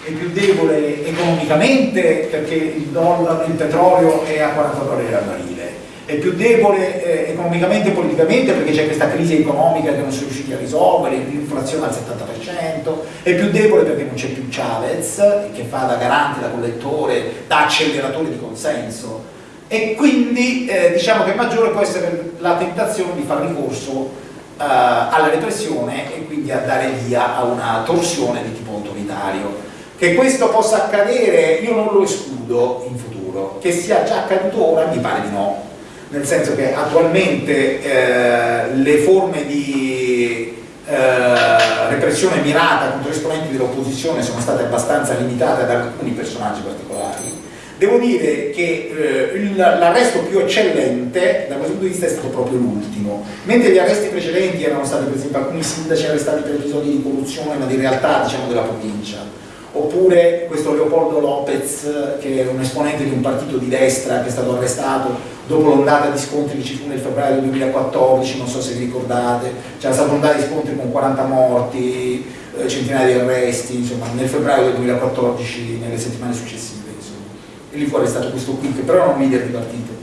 è più debole economicamente perché il, dollaro, il petrolio è a 40 dollari al barile, è più debole eh, economicamente e politicamente perché c'è questa crisi economica che non si è riusciti a risolvere, l'inflazione al 70%, è più debole perché non c'è più Chavez che fa da garante, da collettore, da acceleratore di consenso e quindi eh, diciamo che maggiore può essere la tentazione di fare ricorso eh, alla repressione e quindi a dare via a una torsione di tipo autoritario. Che questo possa accadere io non lo escludo in futuro, che sia già accaduto ora mi pare di no, nel senso che attualmente eh, le forme di eh, repressione mirata contro esponenti dell'opposizione sono state abbastanza limitate ad alcuni personaggi particolari. Devo dire che eh, l'arresto più eccellente da questo punto di vista è stato proprio l'ultimo, mentre gli arresti precedenti erano stati per esempio alcuni sindaci arrestati per episodi di corruzione ma di realtà diciamo della provincia, oppure questo Leopoldo Lopez che è un esponente di un partito di destra che è stato arrestato dopo l'ondata di scontri che ci fu nel febbraio del 2014, non so se vi ricordate, c'era stata un'ondata di scontri con 40 morti, eh, centinaia di arresti, insomma nel febbraio del 2014, nelle settimane successive. E lì fu arrestato questo qui che però era un leader di partito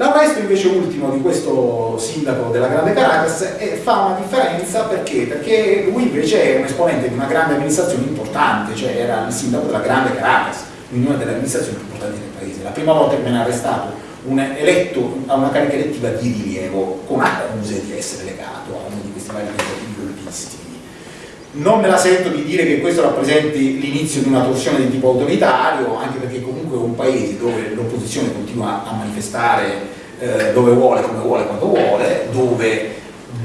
L'arresto invece ultimo di questo sindaco della Grande Caracas è, fa una differenza perché? Perché lui invece è un esponente di una grande amministrazione importante, cioè era il sindaco della Grande Caracas, quindi una delle amministrazioni più importanti del paese. La prima volta che viene arrestato un eletto a una carica elettiva di rilievo con accuse di essere legato a uno di questi vari tentativi golpisti. Non me la sento di dire che questo rappresenti l'inizio di una torsione di tipo autoritario, anche perché comunque è un paese dove l'opposizione continua a manifestare eh, dove vuole, come vuole, quando vuole, dove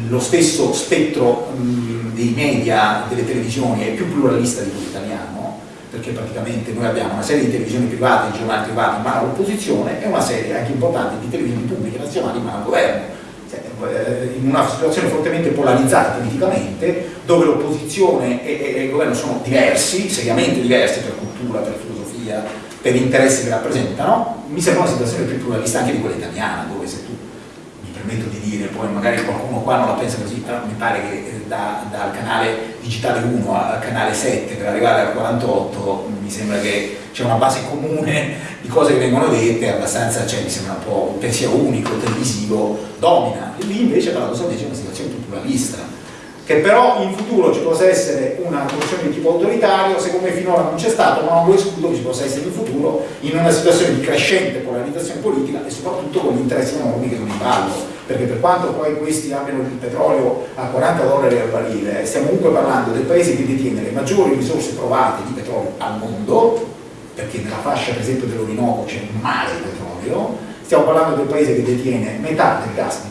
lo stesso spettro mh, dei media, delle televisioni è più pluralista di quello italiano, perché praticamente noi abbiamo una serie di televisioni private, di giornali privati in mano all'opposizione e una serie anche importante di televisioni pubbliche nazionali mano al governo in una situazione fortemente polarizzata politicamente, dove l'opposizione e, e, il governo sono diversi, seriamente diversi per cultura, per filosofia, per interessi che rappresentano, mi sembra una situazione più pluralista anche di quella italiana, dove se permetto di dire, poi magari qualcuno qua non la pensa così, però mi pare che eh, da, dal canale digitale 1 al canale 7 per arrivare al 48 mi sembra che c'è una base comune di cose che vengono dette, abbastanza, cioè mi sembra un po' un pensiero unico, televisivo, domina. E lì invece paradossalmente c'è una situazione più pluralista, che però in futuro ci possa essere una soluzione di tipo autoritario, secondo me finora non c'è stato, ma non lo escludo che ci possa essere in futuro in una situazione di crescente polarizzazione politica e soprattutto con gli interessi enormi che sono in ballo. Perché per quanto poi questi abbiano il petrolio a 40 dollari al barile, stiamo comunque parlando del paese che detiene le maggiori risorse provate di petrolio al mondo, perché nella fascia per esempio dell'Orinoco c'è un mare di petrolio, stiamo parlando del paese che detiene metà del gas di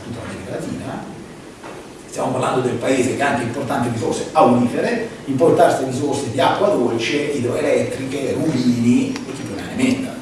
stiamo parlando del paese che ha anche importanti risorse aurifere, importanti risorse di acqua dolce, idroelettriche, rubini e chi più ne metta.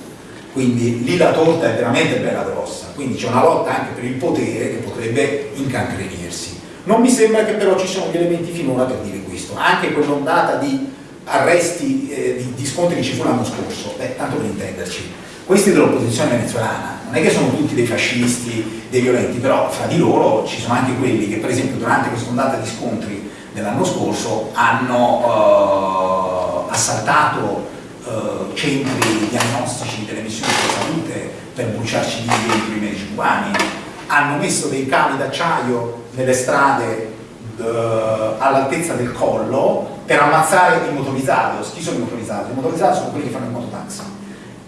Quindi lì la torta è veramente bella grossa, quindi c'è una lotta anche per il potere che potrebbe incancrenirsi. Non mi sembra che però ci siano gli elementi finora per dire questo, anche quell'ondata di arresti, eh, di, di, scontri che ci fu l'anno scorso, beh, tanto per intenderci, questi dell'opposizione venezuelana non è che sono tutti dei fascisti, dei violenti, però fra di loro ci sono anche quelli che per esempio durante questa ondata di scontri dell'anno scorso hanno eh, assaltato eh, centri diagnostici delle missioni di salute per bruciarci i primi 5 anni, hanno messo dei cavi d'acciaio nelle strade eh, all'altezza del collo per ammazzare i motorizzados. Chi sono i motorizzati? I motorizzati sono quelli che fanno il mototaxi.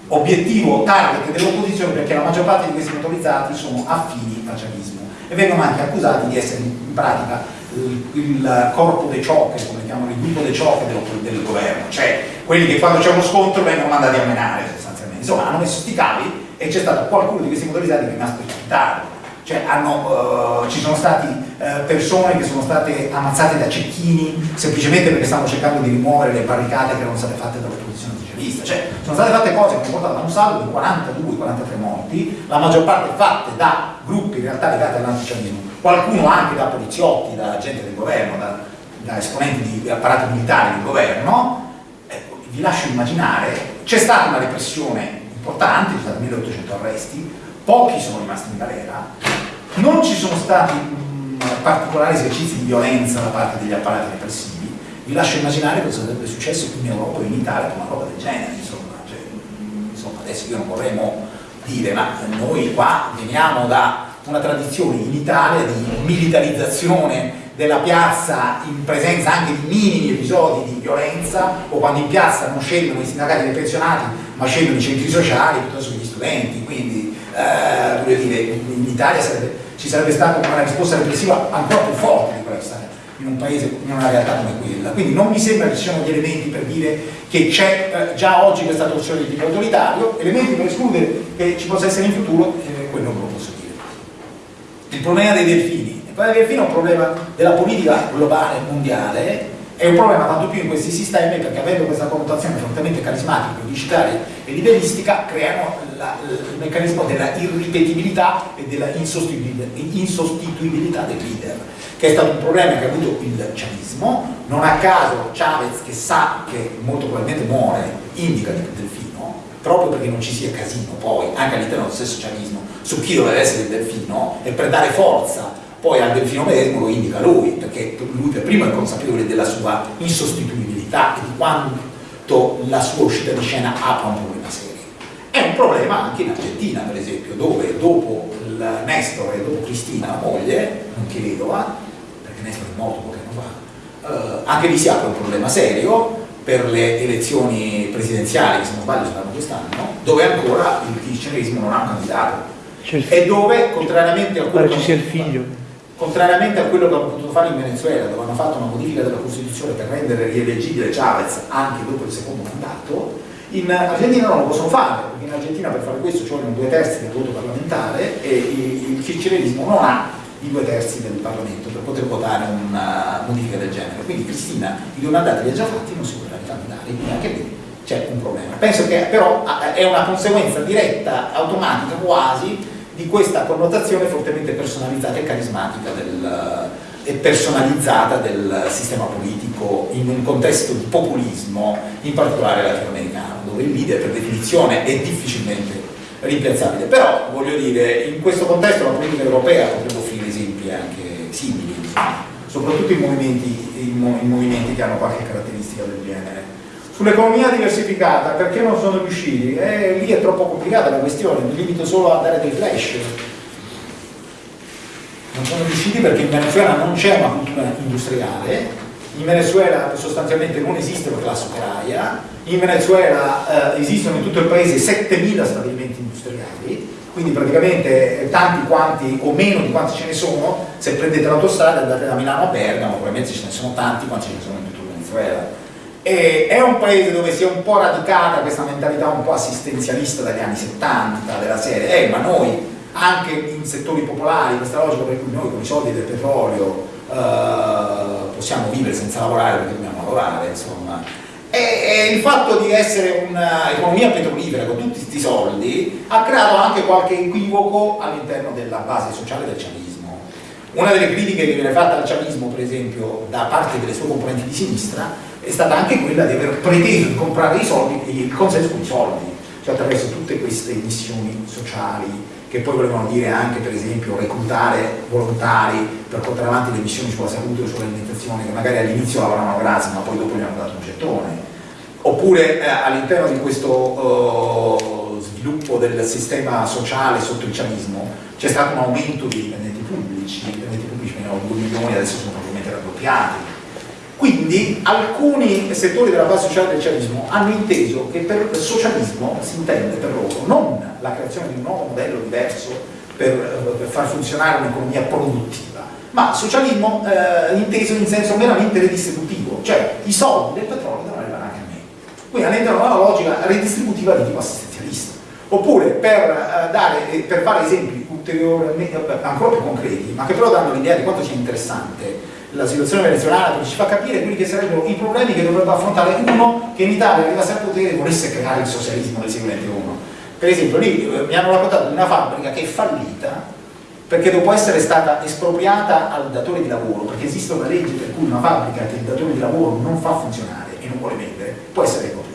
Obiettivo target dell'opposizione perché la maggior parte di questi motorizzati sono affini al chavismo e vengono anche accusati di essere in pratica il, corpo dei ciocche, come chiamano il gruppo dei ciocche del, del, governo, cioè quelli che quando c'è uno scontro vengono mandati a menare sostanzialmente. Insomma, hanno messo sti cavi e c'è stato qualcuno di questi motorizzati che è rimasto capitato cioè hanno, uh, ci sono stati uh, persone che sono state ammazzate da cecchini semplicemente perché stavano cercando di rimuovere le barricate che erano state fatte dall'opposizione socialista, cioè sono state fatte cose che hanno portato a un saldo di 42-43 morti, la maggior parte fatte da gruppi in realtà legati all'anticionismo, qualcuno anche da poliziotti, da gente del governo, da, da esponenti di apparati militari del governo, ecco, vi lascio immaginare, c'è stata una repressione importante, ci sono stati 1800 arresti, pochi sono rimasti in galera, non ci sono stati particolari esercizi di violenza da parte degli apparati repressivi, vi lascio immaginare cosa sarebbe successo in Europa o in Italia con una roba del genere, insomma. Cioè, insomma adesso io non vorremmo dire, ma noi qua veniamo da una tradizione in Italia di militarizzazione della piazza in presenza anche di minimi episodi di violenza o quando in piazza non scendono i sindacati dei pensionati ma scendono i centri sociali piuttosto che gli studenti, quindi eh, voglio dire, in Italia sarebbe, ci sarebbe stata una risposta repressiva ancora più forte in un paese, in una realtà come quella. Quindi non mi sembra che ci siano gli elementi per dire che c'è eh, già oggi questa torsione di tipo autoritario, elementi per escludere che ci possa essere in futuro, eh, quello non lo posso dire. Il problema dei delfini. Il problema dei delfini è un problema della politica globale, mondiale, è un problema tanto più in questi sistemi perché avendo questa connotazione fortemente carismatica, pubblicitaria e livellistica creano la, il meccanismo della irripetibilità e della insostituibilità del leader che è stato un problema che ha avuto il chavismo non a caso Chavez che sa che molto probabilmente muore indica il delfino proprio perché non ci sia casino poi anche all'interno dello stesso chavismo su chi dovrebbe essere il delfino e per dare forza poi al delfino medesimo lo indica lui, perché lui per primo è consapevole della sua insostituibilità e di quanto la sua uscita di scena apra un problema serio. È un problema anche in Argentina, per esempio, dove dopo il Nestor e dopo Cristina, la moglie, nonché vedova, perché Nestor è morto poche anni fa, eh, anche lì si apre un problema serio per le elezioni presidenziali, che se non sbaglio saranno quest'anno, dove ancora il kirchnerismo non ha un candidato e dove, contrariamente a quello che... ci sia il figlio contrariamente a quello che hanno potuto fare in Venezuela, dove hanno fatto una modifica della Costituzione per rendere rieleggibile Chavez anche dopo il secondo mandato, in Argentina non lo possono fare, perché in Argentina per fare questo ci vogliono due terzi del voto parlamentare e il kirchnerismo non ha i due terzi del Parlamento per poter votare una modifica del genere. Quindi Cristina i due mandati li ha già fatti, non si potrà ricandidare, quindi anche lì c'è un problema. Penso che però è una conseguenza diretta, automatica quasi, di questa connotazione fortemente personalizzata e carismatica del, e personalizzata del sistema politico in un contesto di populismo, in particolare latinoamericano, dove il leader per definizione è difficilmente rimpiazzabile. Però, voglio dire, in questo contesto la politica europea potrebbe offrire esempi anche simili, soprattutto in movimenti, in, in movimenti che hanno qualche caratteristica del genere. Sull'economia diversificata, perché non sono riusciti? Eh, lì è troppo complicata la questione, mi limito solo a dare dei flash. Non sono riusciti perché in Venezuela non c'è una cultura industriale, in Venezuela sostanzialmente non esiste la classe operaia, in Venezuela eh, esistono in tutto il paese 7.000 stabilimenti industriali, quindi praticamente tanti quanti o meno di quanti ce ne sono, se prendete l'autostrada andate da Milano a Bergamo, probabilmente ce ne sono tanti quanti ce ne sono in tutto il Venezuela e è un paese dove si è un po' radicata questa mentalità un po' assistenzialista dagli anni 70 della serie, eh, ma noi anche in settori popolari, questa logica per cui noi con i soldi del petrolio eh, possiamo vivere senza lavorare perché dobbiamo lavorare, insomma. E, e il fatto di essere un'economia petrolifera con tutti questi soldi ha creato anche qualche equivoco all'interno della base sociale del ciavismo. Una delle critiche che viene fatta al ciavismo, per esempio, da parte delle sue componenti di sinistra, è stata anche quella di aver preteso di comprare i soldi, il consenso con i soldi, cioè attraverso tutte queste missioni sociali che poi volevano dire anche per esempio reclutare volontari per portare avanti le missioni sulla salute o sull'alimentazione che magari all'inizio lavoravano gratis ma poi dopo gli hanno dato un gettone. Oppure eh, all'interno di questo uh, sviluppo del sistema sociale sotto il ciavismo c'è stato un aumento dei dipendenti pubblici, i dipendenti pubblici venivano 2 milioni adesso sono probabilmente raddoppiati quindi alcuni settori della base sociale del socialismo hanno inteso che per socialismo si intende per loro non la creazione di un nuovo modello diverso per, per far funzionare un'economia produttiva, ma socialismo eh, inteso in senso meramente redistributivo, cioè i soldi del petrolio devono arrivare anche a me. Quindi all'interno una logica redistributiva di tipo assistenzialista. Oppure per, eh, dare, eh, per fare esempi ulteriormente ancora più concreti, ma che però danno l'idea di quanto sia interessante la situazione venezuelana perché ci fa capire quelli che sarebbero i problemi che dovrebbe affrontare uno che in Italia arrivasse al potere e volesse creare il socialismo del secolo XXI. Per esempio lì eh, mi hanno raccontato di una fabbrica che è fallita perché dopo essere stata espropriata al datore di lavoro, perché esiste una legge per cui una fabbrica che il datore di lavoro non fa funzionare e non vuole vendere, può essere espropriata.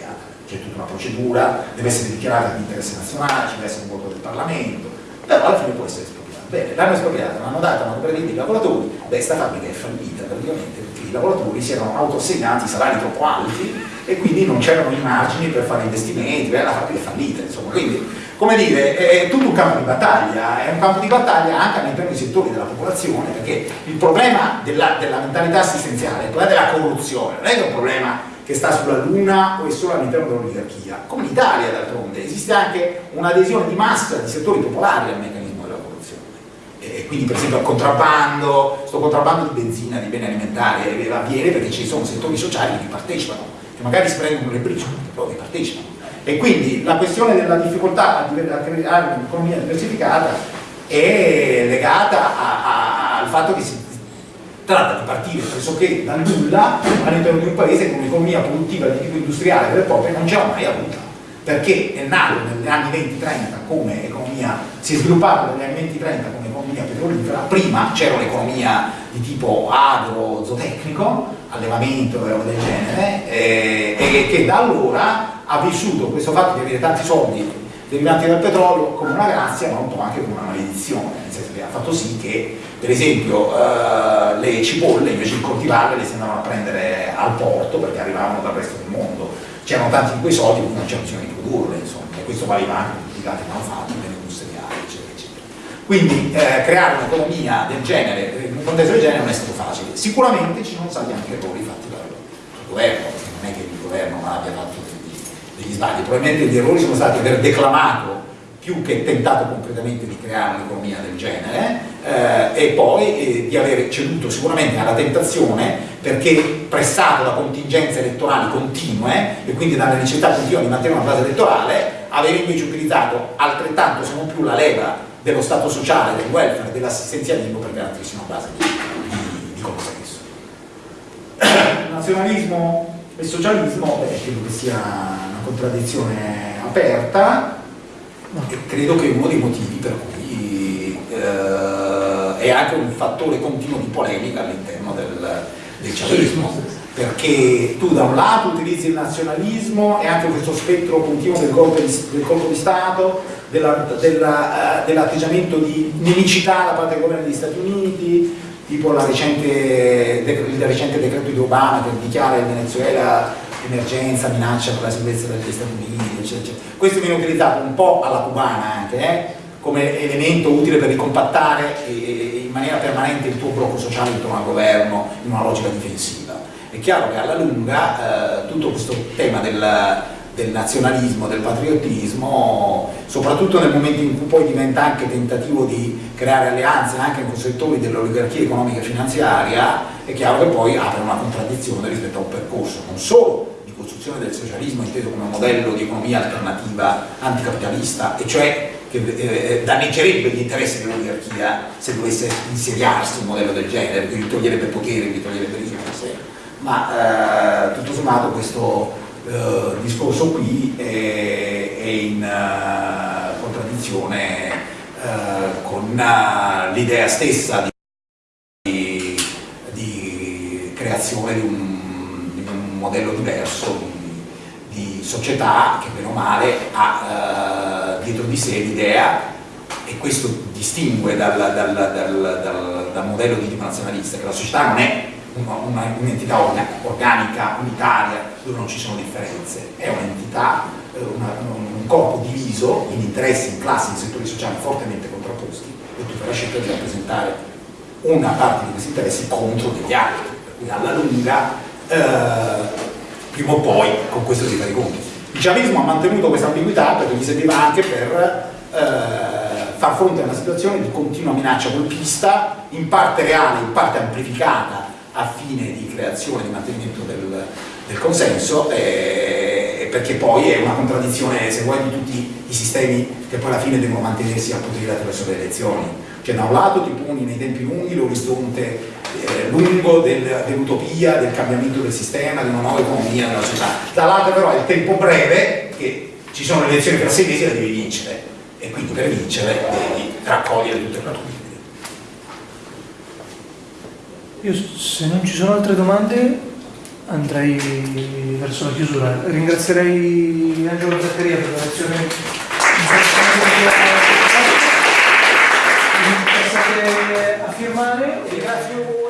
C'è tutta una procedura, deve essere dichiarata di interesse nazionale, ci deve essere un voto del Parlamento, però alla fine può essere espropriata Bene, l'hanno espropriata, l'hanno data una cooperativa ai lavoratori, beh, sta fabbrica è fallita praticamente perché i lavoratori si erano autoassegnati salari troppo alti e quindi non c'erano i margini per fare investimenti, beh, la fabbrica è fallita, insomma, quindi come dire, è tutto un campo di battaglia, è un campo di battaglia anche all'interno dei settori della popolazione, perché il problema della, della mentalità assistenziale, il problema della corruzione, non è che è un problema che sta sulla Luna o è solo all'interno dell'oligarchia, come in Italia d'altronde, esiste anche un'adesione di massa di settori popolari al meccanismo e quindi per esempio al contrabbando, questo contrabbando di benzina, di beni alimentari avviene perché ci sono settori sociali che partecipano, che magari si prendono le briciole, però che partecipano. E quindi la questione della difficoltà a creare un'economia diversificata è legata a, a, al fatto che si tratta di partire pressoché dal nulla all'interno di un paese con un'economia produttiva di tipo industriale vera e propria non ce l'ha mai avuta perché è nato negli anni 20-30 come economia, si è sviluppato negli anni 20-30 come economia petrolifera, prima c'era un'economia di tipo agro-zootecnico, allevamento e roba del genere, eh, e che da allora ha vissuto questo fatto di avere tanti soldi derivanti dal petrolio come una grazia ma un po' anche come una maledizione, nel senso che ha fatto sì che per esempio eh, le cipolle invece di coltivarle le si andavano a prendere al porto perché arrivavano dal resto del mondo, c'erano tanti di quei soldi quindi non c'era bisogno di produrle, insomma, e questo valeva anche per tutti gli altri manufatti, quindi eh, creare un'economia del genere, in un contesto del genere non è stato facile. Sicuramente ci sono stati anche errori fatti dal, governo, perché non è che il governo abbia fatto degli, degli sbagli, probabilmente gli errori sono stati aver declamato più che tentato concretamente di creare un'economia del genere eh, e poi eh, di aver ceduto sicuramente alla tentazione perché pressato da contingenze elettorali continue e quindi dalla necessità continua di mantenere una base elettorale avere invece utilizzato altrettanto se non più la leva dello Stato sociale, del welfare, dell'assistenzialismo per garantirsi una base di, di, di consenso. Nazionalismo e socialismo, beh, credo che sia una contraddizione aperta. E credo che uno dei motivi per cui eh, è anche un fattore continuo di polemica all'interno del, del civismo perché tu da un lato utilizzi il nazionalismo e anche questo spettro continuo del colpo di, del colpo di Stato, dell'atteggiamento dell di nemicità da parte del governo degli Stati Uniti, tipo recente, il recente decreto di Obama che dichiara il Venezuela emergenza, minaccia per la sicurezza degli Stati Uniti, eccetera, eccetera. Questo viene utilizzato un po' alla cubana anche, eh, come elemento utile per ricompattare in maniera permanente il tuo blocco sociale intorno al governo in una logica difensiva. È chiaro che alla lunga eh, tutto questo tema del, del, nazionalismo, del patriottismo, soprattutto nel momento in cui poi diventa anche tentativo di creare alleanze anche con settori dell'oligarchia economica e finanziaria, è chiaro che poi apre una contraddizione rispetto a un percorso non solo di costruzione del socialismo inteso come modello di economia alternativa anticapitalista, e cioè che eh, danneggerebbe gli interessi dell'oligarchia se dovesse insediarsi un modello del genere, quindi toglierebbe potere, gli toglierebbe risorse. Ma eh, tutto sommato questo eh, discorso qui è, è in uh, contraddizione uh, con uh, l'idea stessa di, di creazione di un, di un, modello diverso di, di, società che bene o male ha dietro di sé l'idea e questo distingue dal, dal, dal, dal modello di tipo nazionalista che la società non è un'entità un organica, unitaria, dove non ci sono differenze, è un'entità, eh, un corpo diviso in interessi, in classi, in settori sociali fortemente contrapposti e tu fai la scelta di rappresentare una parte di questi interessi contro degli altri, per alla lunga, eh, prima o poi, con questo si fa i conti. Il ciavismo ha mantenuto questa ambiguità perché gli serviva anche per eh, far fronte a una situazione di continua minaccia golpista, in parte reale, in parte amplificata a fine di creazione, di mantenimento del, del consenso, eh, perché poi è una contraddizione, se vuoi, di tutti i sistemi che poi alla fine devono mantenersi a potere attraverso le elezioni. Cioè da un lato ti poni nei tempi lunghi l'orizzonte eh, lungo del, dell'utopia, del cambiamento del sistema, di una nuova economia della società, dall'altro però è il tempo breve che ci sono le elezioni per sei mesi e le devi vincere e quindi per vincere devi raccogliere tutte le tue io se non ci sono altre domande andrei verso la chiusura. Ringrazierei Angelo Zaccaria per la lezione interessante a firmare. Ringrazio